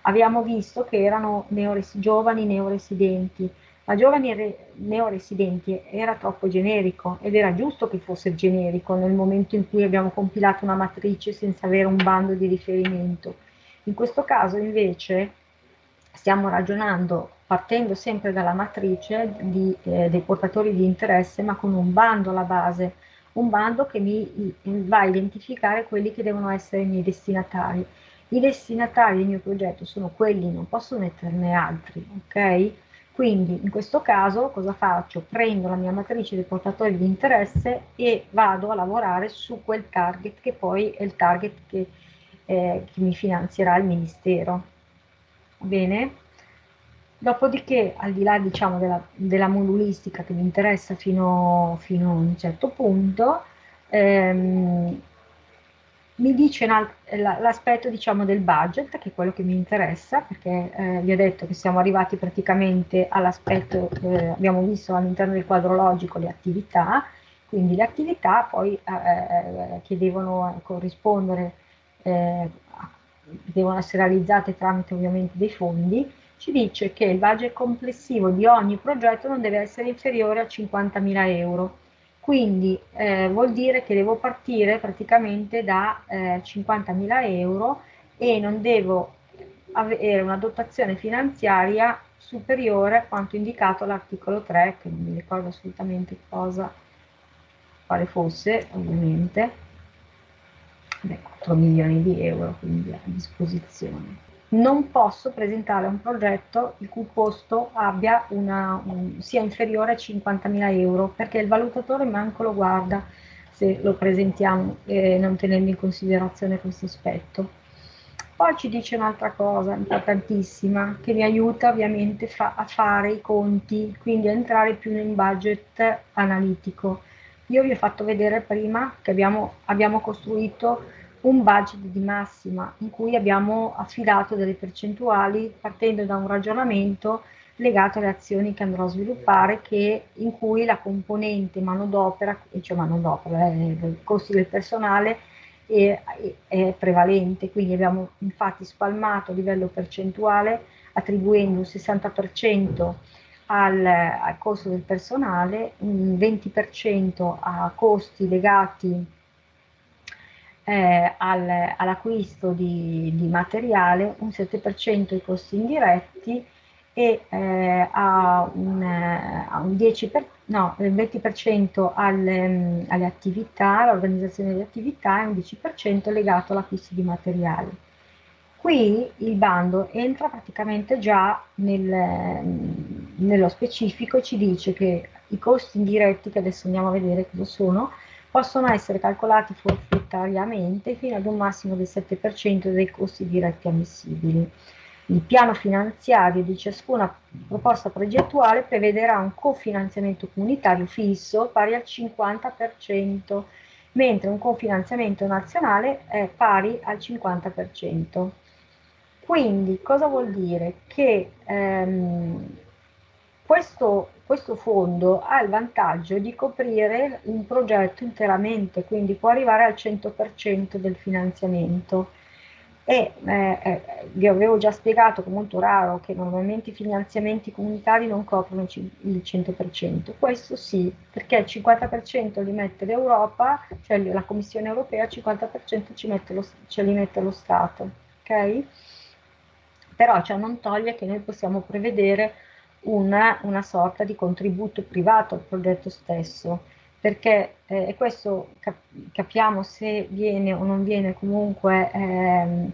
Abbiamo visto che erano neores giovani neoresidenti, ma giovani neoresidenti era troppo generico ed era giusto che fosse generico nel momento in cui abbiamo compilato una matrice senza avere un bando di riferimento. In questo caso invece stiamo ragionando partendo sempre dalla matrice di, eh, dei portatori di interesse, ma con un bando alla base, un bando che mi va a identificare quelli che devono essere i miei destinatari. I destinatari del mio progetto sono quelli, non posso metterne altri, ok? Quindi in questo caso cosa faccio? Prendo la mia matrice dei portatori di interesse e vado a lavorare su quel target che poi è il target che, eh, che mi finanzierà il Ministero. Bene? Dopodiché, al di là diciamo, della, della, modulistica che mi interessa fino, fino a un certo punto, ehm, mi dice l'aspetto diciamo, del budget, che è quello che mi interessa, perché eh, vi ho detto che siamo arrivati praticamente all'aspetto, eh, abbiamo visto all'interno del quadro logico le attività, quindi le attività poi eh, eh che devono corrispondere, eh, devono essere realizzate tramite ovviamente dei fondi, ci dice che il budget complessivo di ogni progetto non deve essere inferiore a 50.000 euro. Quindi eh, vuol dire che devo partire praticamente da eh, 50.000 euro e non devo avere una dotazione finanziaria superiore a quanto indicato all'articolo 3, che non mi ricordo assolutamente cosa, quale fosse, ovviamente, Beh, 4 milioni di euro quindi a disposizione non posso presentare un progetto il cui costo una, un, sia inferiore a 50.000 euro perché il valutatore manco lo guarda se lo presentiamo e non tenendo in considerazione questo aspetto. Poi ci dice un'altra cosa importantissima che mi aiuta ovviamente fa, a fare i conti, quindi a entrare più in budget analitico. Io vi ho fatto vedere prima che abbiamo, abbiamo costruito un budget di massima in cui abbiamo affidato delle percentuali partendo da un ragionamento legato alle azioni che andrò a sviluppare che, in cui la componente manodopera, cioè manodopera, eh, i costi del personale è, è, prevalente, quindi abbiamo infatti spalmato a livello percentuale attribuendo un 60% al, al costo del personale, un 20% a costi legati eh, al, all'acquisto di, di, materiale, un 7% ai costi indiretti e eh, a, un, a un 10 per, no, il 20% alle, alle attività, all'organizzazione delle attività e un 10% legato all'acquisto di materiale. Qui il bando entra praticamente già nel, nello specifico e ci dice che i costi indiretti, che adesso andiamo a vedere cosa sono, possono essere calcolati forfettariamente fino ad un massimo del 7% dei costi diretti ammissibili. Il piano finanziario di ciascuna proposta progettuale prevederà un cofinanziamento comunitario fisso pari al 50%, mentre un cofinanziamento nazionale è pari al 50%. Quindi cosa vuol dire? Che ehm, questo questo fondo ha il vantaggio di coprire un progetto interamente, quindi può arrivare al 100% del finanziamento. E eh, eh, vi avevo già spiegato che è molto raro che normalmente i finanziamenti comunitari non coprono il 100%, questo sì, perché il 50% li mette l'Europa, cioè la Commissione europea, il 50% ci mette lo, ce li mette lo Stato, ok? Però ciò non toglie che noi possiamo prevedere una, una sorta di contributo privato al progetto stesso, perché eh, questo cap capiamo se viene o non viene comunque ehm,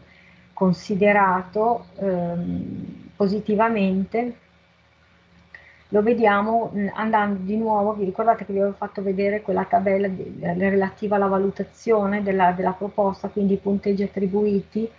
considerato ehm, positivamente, lo vediamo mh, andando di nuovo, vi ricordate che vi avevo fatto vedere quella tabella di, relativa alla valutazione della, della proposta, quindi i punteggi attribuiti,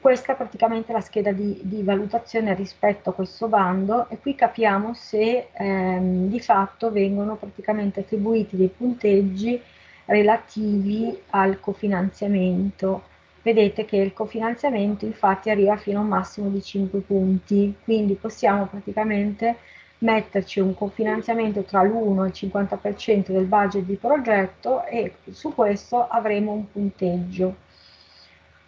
questa è praticamente la scheda di, di, valutazione rispetto a questo bando e qui capiamo se ehm, di fatto vengono praticamente attribuiti dei punteggi relativi al cofinanziamento. Vedete che il cofinanziamento infatti arriva fino a un massimo di 5 punti, quindi possiamo praticamente metterci un cofinanziamento tra l'1 e il 50% del budget di progetto e su questo avremo un punteggio.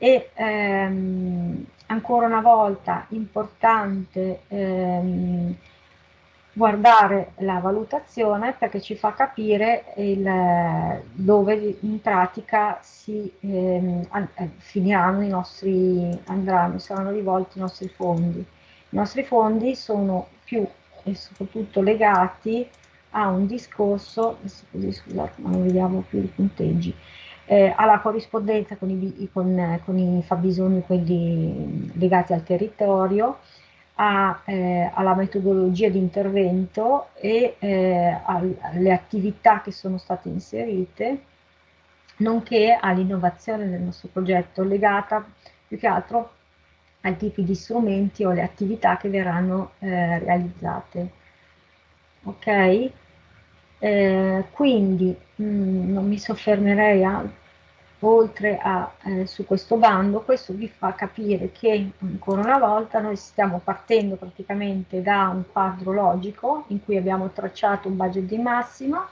E ehm, ancora una volta importante ehm, guardare la valutazione perché ci fa capire il, dove in pratica si ehm, eh, finiranno i nostri, andranno, saranno rivolti i nostri fondi. I nostri fondi sono più e soprattutto legati a un discorso, scusate non vediamo più i punteggi, eh, alla corrispondenza con i, con, con i fabbisogni quelli legati al territorio, a, eh, alla metodologia di intervento e eh, alle attività che sono state inserite, nonché all'innovazione del nostro progetto legata più che altro ai tipi di strumenti o alle attività che verranno eh, realizzate. Ok? Eh, quindi mh, mm, non mi soffermerei a, oltre a eh, su questo bando, questo vi fa capire che ancora una volta noi stiamo partendo praticamente da un quadro logico in cui abbiamo tracciato un budget di massima,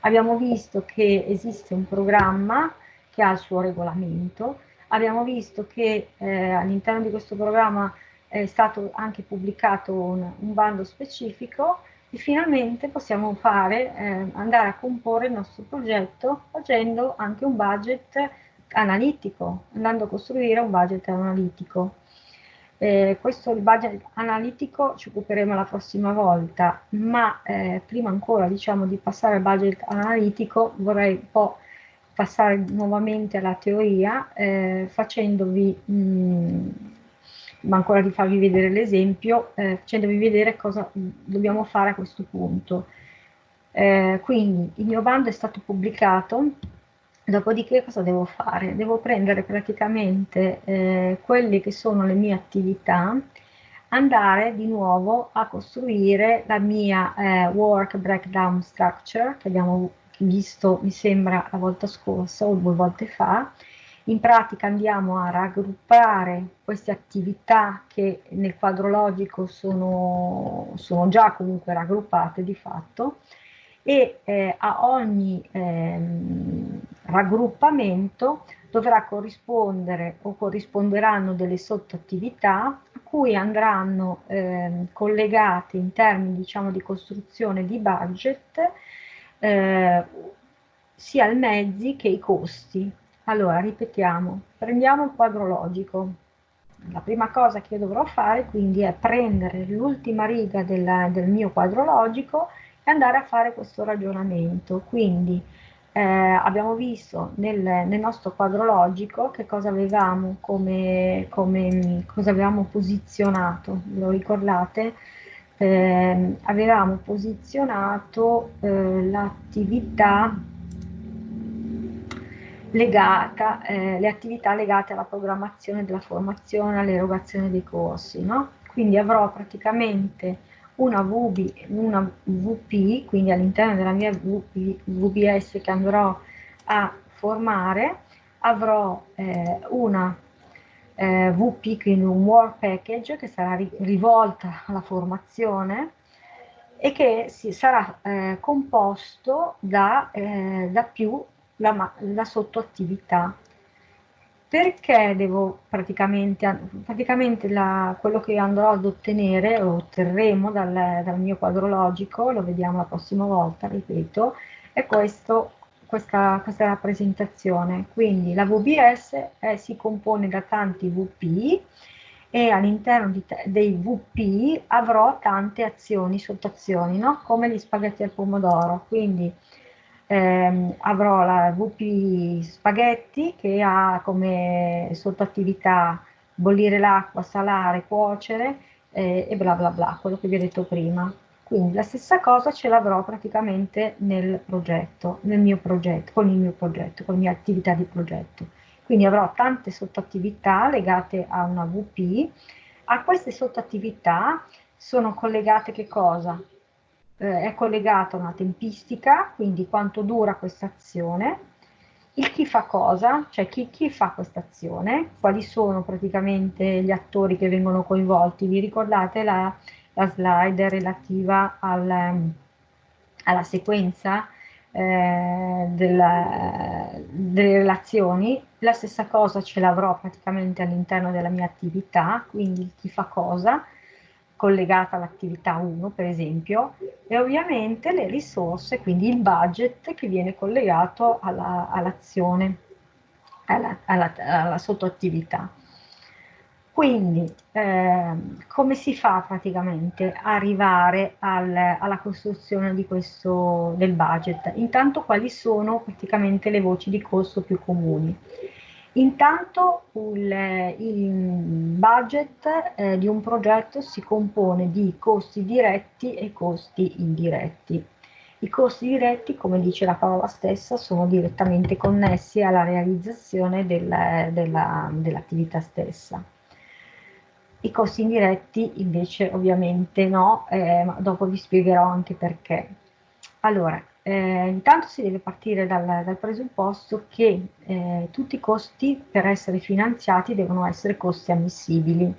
abbiamo visto che esiste un programma che ha il suo regolamento, abbiamo visto che eh, all'interno di questo programma è stato anche pubblicato un, un bando specifico e finalmente possiamo fare, eh, andare a comporre il nostro progetto facendo anche un budget analitico, andando a costruire un budget analitico. Eh, questo il budget analitico ci occuperemo la prossima volta, ma eh, prima ancora diciamo di passare al budget analitico vorrei un po' passare nuovamente alla teoria eh, facendovi, mh, ma ancora di farvi vedere l'esempio, eh, facendovi vedere cosa dobbiamo fare a questo punto. Eh, quindi il mio bando è stato pubblicato, dopodiché cosa devo fare? Devo prendere praticamente eh, quelle che sono le mie attività, andare di nuovo a costruire la mia eh, work breakdown structure che abbiamo visto, mi sembra, la volta scorsa o due volte fa, in pratica andiamo a raggruppare queste attività che nel quadro logico sono, sono già comunque raggruppate di fatto e eh, a ogni ehm, raggruppamento dovrà corrispondere o corrisponderanno delle sottoattività a cui andranno ehm, collegate in termini diciamo di costruzione di budget eh, sia i mezzi che i costi. Allora, ripetiamo, prendiamo il quadro logico. La prima cosa che io dovrò fare quindi è prendere l'ultima riga del, del, mio quadro logico e andare a fare questo ragionamento. Quindi eh, abbiamo visto nel, nel, nostro quadro logico che cosa avevamo come, come cosa avevamo posizionato, lo ricordate? eh, avevamo posizionato eh, l'attività legata, eh, le attività legate alla programmazione della formazione, all'erogazione dei corsi, no? Quindi avrò praticamente una, VB, una VP, quindi all'interno della mia VP, VBS che andrò a formare, avrò eh, una eh, WP, quindi un Work Package che sarà ri rivolta alla formazione e che si, sarà eh, composto da, eh, da più la, la sottoattività. Perché devo praticamente, praticamente la, quello che andrò ad ottenere o otterremo dal, dal mio quadro logico, lo vediamo la prossima volta, ripeto, è questo questa, questa rappresentazione. Quindi la VBS eh, si compone da tanti VP e all'interno dei VP avrò tante azioni, sottoazioni, no? come gli spaghetti al pomodoro. Quindi ehm, avrò la VP spaghetti che ha come sottoattività bollire l'acqua, salare, cuocere eh, e bla bla bla, quello che vi ho detto prima. Quindi la stessa cosa ce l'avrò praticamente nel progetto, nel mio progetto, con il mio progetto, con le mie attività di progetto. Quindi avrò tante sottoattività legate a una VP. A queste sottoattività sono collegate che cosa? Eh, è collegata una tempistica, quindi quanto dura questa azione, il chi fa cosa, cioè chi, chi fa questa azione, quali sono praticamente gli attori che vengono coinvolti. Vi ricordate la, la slide relativa al, alla sequenza eh, della, delle relazioni? La stessa cosa ce l'avrò praticamente all'interno della mia attività, quindi chi fa cosa, collegata all'attività 1 per esempio e ovviamente le risorse, quindi il budget che viene collegato all'azione, alla, alla, alla, alla sottoattività. Quindi eh, come si fa praticamente a arrivare al, alla costruzione di questo, del budget? Intanto quali sono praticamente le voci di costo più comuni? Intanto il, il budget eh, di un progetto si compone di costi diretti e costi indiretti. I costi diretti, come dice la parola stessa, sono direttamente connessi alla realizzazione del, della, dell'attività stessa. I costi indiretti invece ovviamente no, eh, ma dopo vi spiegherò anche perché. Allora, eh, intanto si deve partire dal, dal presupposto che eh, tutti i costi per essere finanziati devono essere costi ammissibili.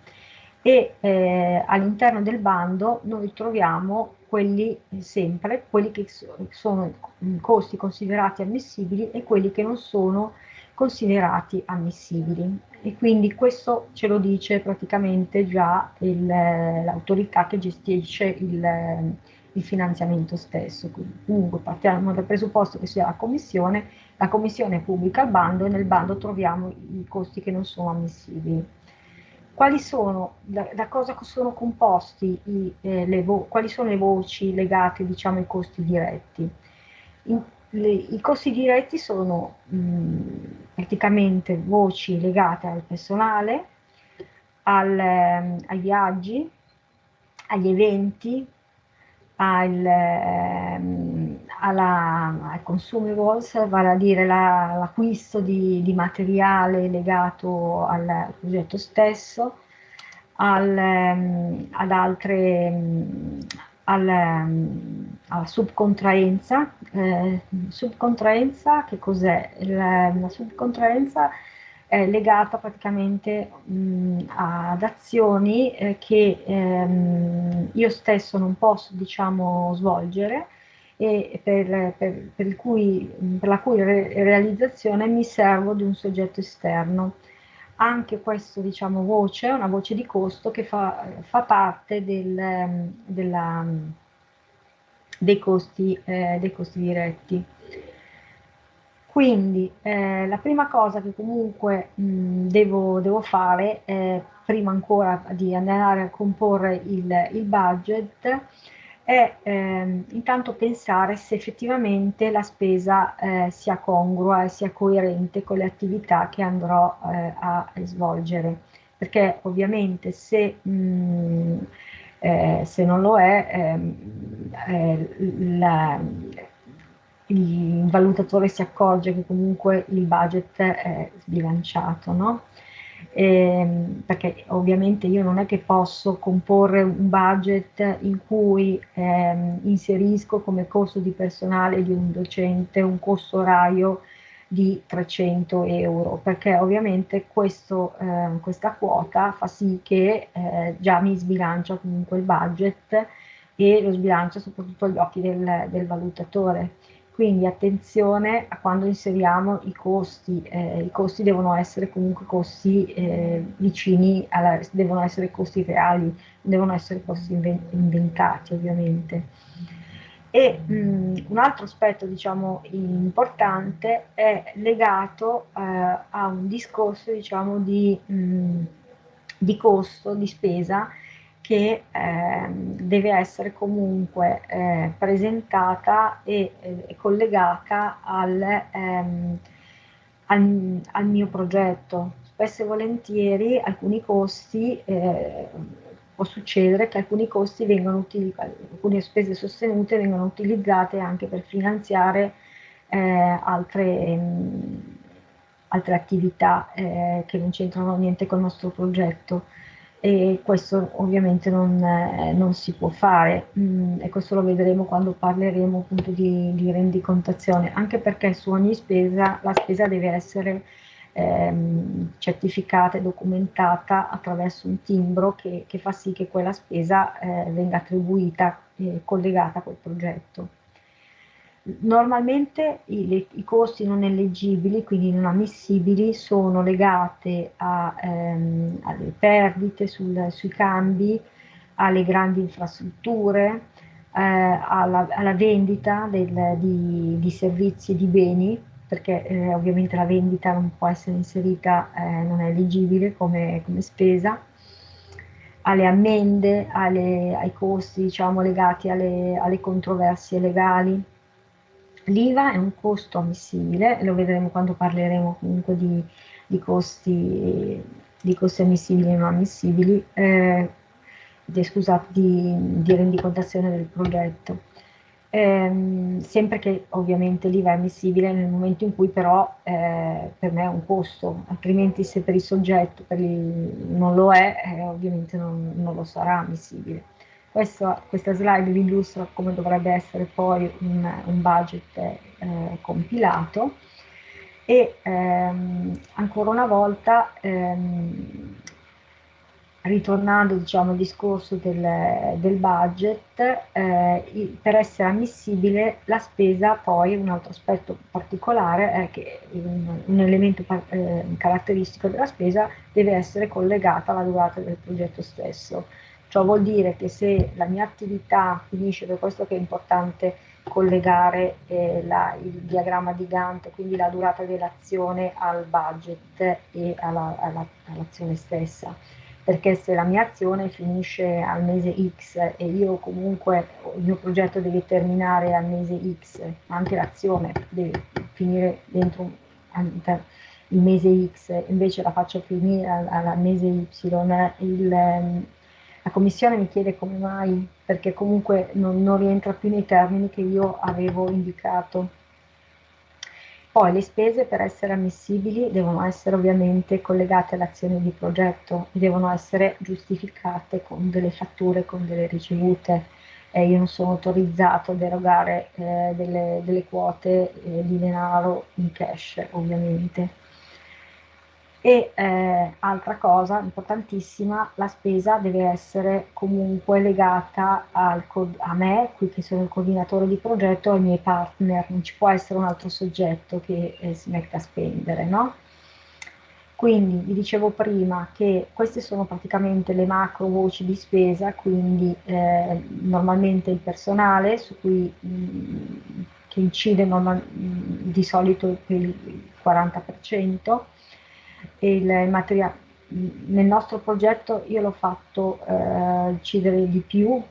E eh, all'interno del bando noi troviamo quelli sempre, quelli che sono costi considerati ammissibili e quelli che non sono considerati ammissibili. E quindi questo ce lo dice praticamente già l'autorità che gestisce il il finanziamento stesso. Quindi, comunque partiamo dal presupposto che sia la commissione, la commissione pubblica il bando e nel bando troviamo i costi che non sono ammissibili. Quali sono, da, da cosa sono composti i, eh, quali sono le voci legate diciamo, ai costi diretti? In, le, I costi diretti sono mh, praticamente voci legate al personale, al, eh, ai viaggi, agli eventi, al, ehm, alla, ai consumables, vale a dire l'acquisto la, di, di, materiale legato al progetto stesso, al, ehm, ad altre, mm, al, ehm, alla subcontraenza. Eh, subcontraenza, che cos'è? La, la subcontraenza è legata praticamente mh, ad azioni eh, che ehm, io stesso non posso diciamo, svolgere e per, per, per, cui, per la cui re realizzazione mi servo di un soggetto esterno. Anche questa diciamo, voce è una voce di costo che fa, fa parte del, della, dei, costi, eh, dei costi diretti. Quindi eh, la prima cosa che comunque mh, devo, devo, fare, eh, prima ancora di andare a comporre il, il budget, è eh, intanto pensare se effettivamente la spesa eh, sia congrua e sia coerente con le attività che andrò eh, a svolgere. Perché ovviamente se, mh, eh, se non lo è, ehm, la, il valutatore si accorge che comunque il budget è sbilanciato, no? E, ehm, perché ovviamente io non è che posso comporre un budget in cui ehm, inserisco come costo di personale di un docente un costo orario di 300 euro, perché ovviamente questo, eh, questa quota fa sì che eh, già mi sbilancia comunque il budget e lo sbilancia soprattutto agli occhi del, del valutatore quindi attenzione a quando inseriamo i costi, eh, i costi devono essere comunque costi eh, vicini, alla, devono essere costi reali, devono essere costi inventati ovviamente. E mh, un altro aspetto diciamo importante è legato eh, a un discorso diciamo di, mh, di costo, di spesa, che eh, deve essere comunque eh, presentata e eh, collegata al, ehm, al, al, mio progetto. Spesso e volentieri alcuni costi, eh, può succedere che alcuni costi utilizzati, alcune spese sostenute vengono utilizzate anche per finanziare eh, altre, mh, altre attività eh, che non c'entrano niente con il nostro progetto e questo ovviamente non, eh, non si può fare mm, e questo lo vedremo quando parleremo appunto di, di rendicontazione, anche perché su ogni spesa la spesa deve essere ehm, certificata e documentata attraverso un timbro che, che fa sì che quella spesa eh, venga attribuita e collegata a quel progetto. Normalmente i, le, i, costi non eleggibili, quindi non ammissibili, sono legati ehm, alle perdite sul, sui cambi, alle grandi infrastrutture, eh, alla, alla, vendita del, di, di, servizi e di beni, perché eh, ovviamente la vendita non può essere inserita, eh, non è elegibile come, come spesa, alle ammende, alle, ai costi diciamo, legati alle, alle controversie legali L'IVA è un costo ammissibile, lo vedremo quando parleremo comunque di, di, costi, di costi, ammissibili e non ammissibili, eh, di, scusate, di, di, rendicontazione del progetto. Eh, sempre che ovviamente l'IVA è ammissibile nel momento in cui però eh, per me è un costo, altrimenti se per il soggetto per il, non lo è, eh, ovviamente non, non lo sarà ammissibile. Questo, questa slide vi illustra come dovrebbe essere poi un, un budget eh, compilato e ehm, ancora una volta ehm, ritornando diciamo, al discorso del, del budget, eh, per essere ammissibile la spesa poi, un altro aspetto particolare è che un, un elemento eh, caratteristico della spesa deve essere collegata alla durata del progetto stesso. Ciò vuol dire che se la mia attività finisce, per questo che è importante collegare eh, la, il diagramma di Gantt, quindi la durata dell'azione al budget e all'azione all stessa, perché se la mia azione finisce al mese X e io comunque il mio progetto deve terminare al mese X, anche l'azione deve finire dentro il mese X, invece la faccio finire al, al mese Y, il, la Commissione mi chiede come mai, perché comunque non, non rientra più nei termini che io avevo indicato. Poi le spese per essere ammissibili devono essere ovviamente collegate all'azione di progetto devono essere giustificate con delle fatture, con delle ricevute. Eh, io non sono autorizzato a derogare eh, delle, delle, quote eh, di denaro in cash, ovviamente. E eh, altra cosa importantissima, la spesa deve essere comunque legata a me, qui che sono il coordinatore di progetto, ai miei partner, non ci può essere un altro soggetto che eh, si mette a spendere, no? Quindi vi dicevo prima che queste sono praticamente le macro voci di spesa, quindi eh, normalmente il personale su cui, mh, mm, che incide normal, mh, mm, di solito per il 40%, il materiale. Nel nostro progetto io l'ho fatto eh, incidere di più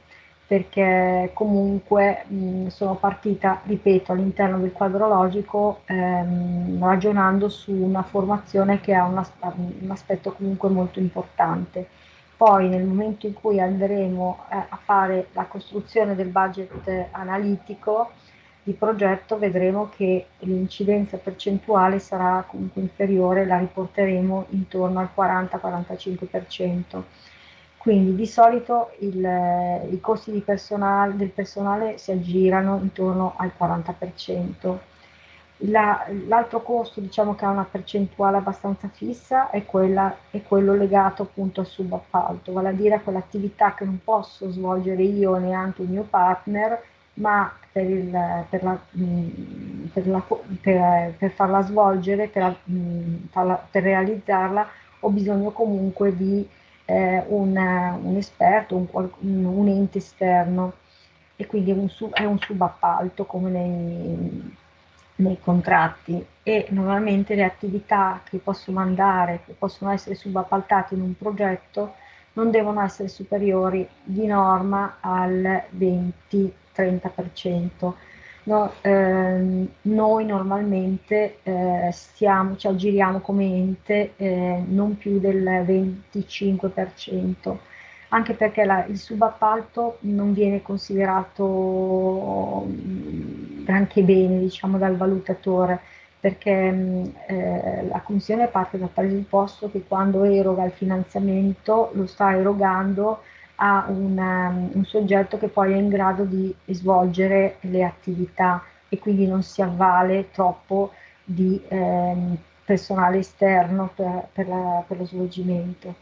perché comunque mh, sono partita, ripeto, all'interno del quadro logico ehm, ragionando su una formazione che ha un, as un, aspetto comunque molto importante. Poi nel momento in cui andremo eh, a fare la costruzione del budget analitico, di progetto vedremo che l'incidenza percentuale sarà comunque inferiore, la riporteremo intorno al 40-45%. Quindi di solito il, i costi personale, del personale si aggirano intorno al 40%. L'altro costo diciamo che ha una percentuale abbastanza fissa è, quella, è quello legato appunto al subappalto, vale a dire a quell'attività che non posso svolgere io neanche il mio partner, ma per, il, per, la, mm, per, la, per, farla svolgere, mm, farla, per, realizzarla, ho bisogno comunque di eh, un, un, esperto, un, un, ente esterno. E quindi è un, sub, è un subappalto come nei, nei contratti. E normalmente le attività che posso mandare, che possono essere subappaltate in un progetto, non devono essere superiori di norma al 20 30%. No, ehm, noi normalmente eh, stiamo, ci aggiriamo come ente eh, non più del 25%, anche perché la, il subappalto non viene considerato mm, granché bene diciamo, dal valutatore, perché mm, eh, la, Commissione parte dal presupposto che quando eroga il finanziamento lo sta erogando a un, um, un soggetto che poi è in grado di svolgere le attività e quindi non si avvale troppo di ehm, personale esterno per, per, la, per lo svolgimento.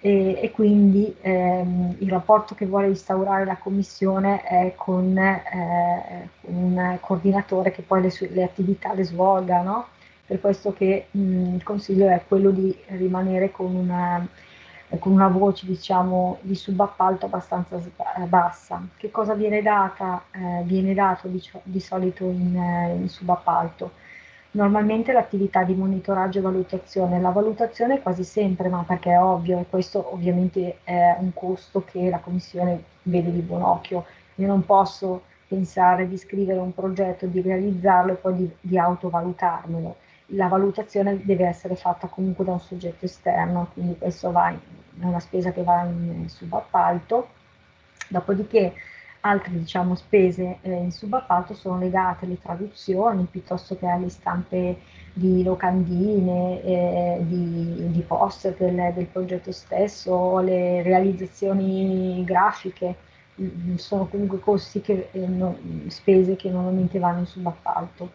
E, e quindi ehm, il rapporto che vuole instaurare la Commissione è con eh, un coordinatore che poi le, le attività le svolga, no? per questo che mh, il consiglio è quello di rimanere con una, con una voce diciamo, di subappalto abbastanza eh, bassa. Che cosa viene data? Eh, viene dato di, di solito in, eh, in subappalto? Normalmente l'attività di monitoraggio e valutazione, la valutazione quasi sempre, ma perché è ovvio, e questo ovviamente è un costo che la Commissione vede di buon occhio. Io non posso pensare di scrivere un progetto, di realizzarlo e poi di, di autovalutarmelo. La valutazione deve essere fatta comunque da un soggetto esterno, quindi questo in, è una spesa che va in subappalto. Dopodiché Altre diciamo, spese eh, in subappalto sono legate alle traduzioni piuttosto che alle stampe di locandine, eh, di, di, poster del, del, progetto stesso, alle realizzazioni grafiche. Mm, sono comunque costi che, eh, no, spese che normalmente vanno in subappalto.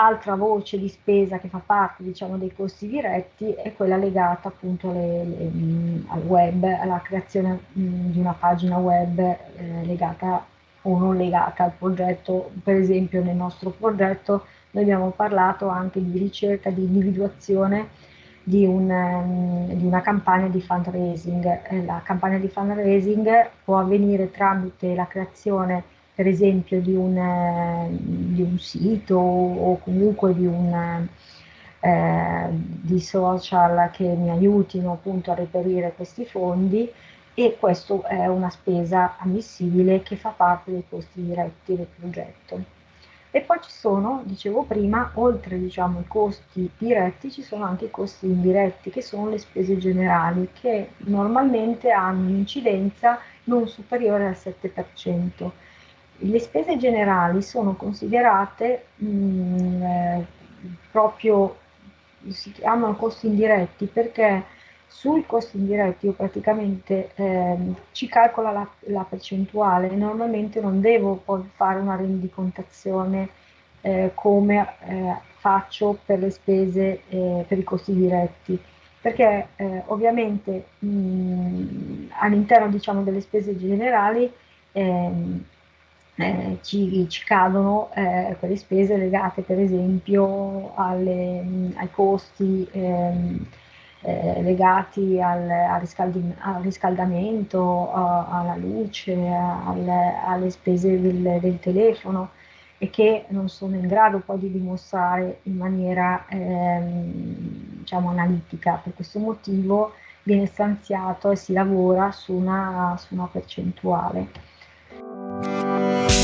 Altra voce di spesa che fa parte diciamo, dei costi diretti è quella legata appunto alle, le, mm, al web, alla creazione mm, di una pagina web eh, legata o non legata al progetto. Per esempio nel nostro progetto noi abbiamo parlato anche di ricerca, di individuazione di, un, um, di una campagna di fundraising. Eh, la campagna di fundraising può avvenire tramite la creazione per esempio di un, eh, di un sito o comunque di, un, eh, di social che mi aiutino appunto a reperire questi fondi e questo è una spesa ammissibile che fa parte dei costi diretti del progetto. E poi ci sono, dicevo prima, oltre diciamo, i costi diretti, ci sono anche i costi indiretti, che sono le spese generali, che normalmente hanno un'incidenza non superiore al 7%. Le spese generali sono considerate mh, mm, eh, proprio, si chiamano costi indiretti perché sui costi indiretti io praticamente eh, ci calcola la, la, percentuale, normalmente non devo poi fare una rendicontazione eh, come eh, faccio per le spese, eh, per i costi diretti, perché eh, ovviamente mm, all'interno diciamo, delle spese generali ehm, eh, ci, ci, cadono eh, quelle spese legate per esempio alle, ai costi ehm, eh, legati al, al, al riscaldamento, a, alla luce, alle, alle spese del, del, telefono e che non sono in grado poi di dimostrare in maniera ehm, diciamo analitica. Per questo motivo viene stanziato e si lavora su una, su una percentuale. Música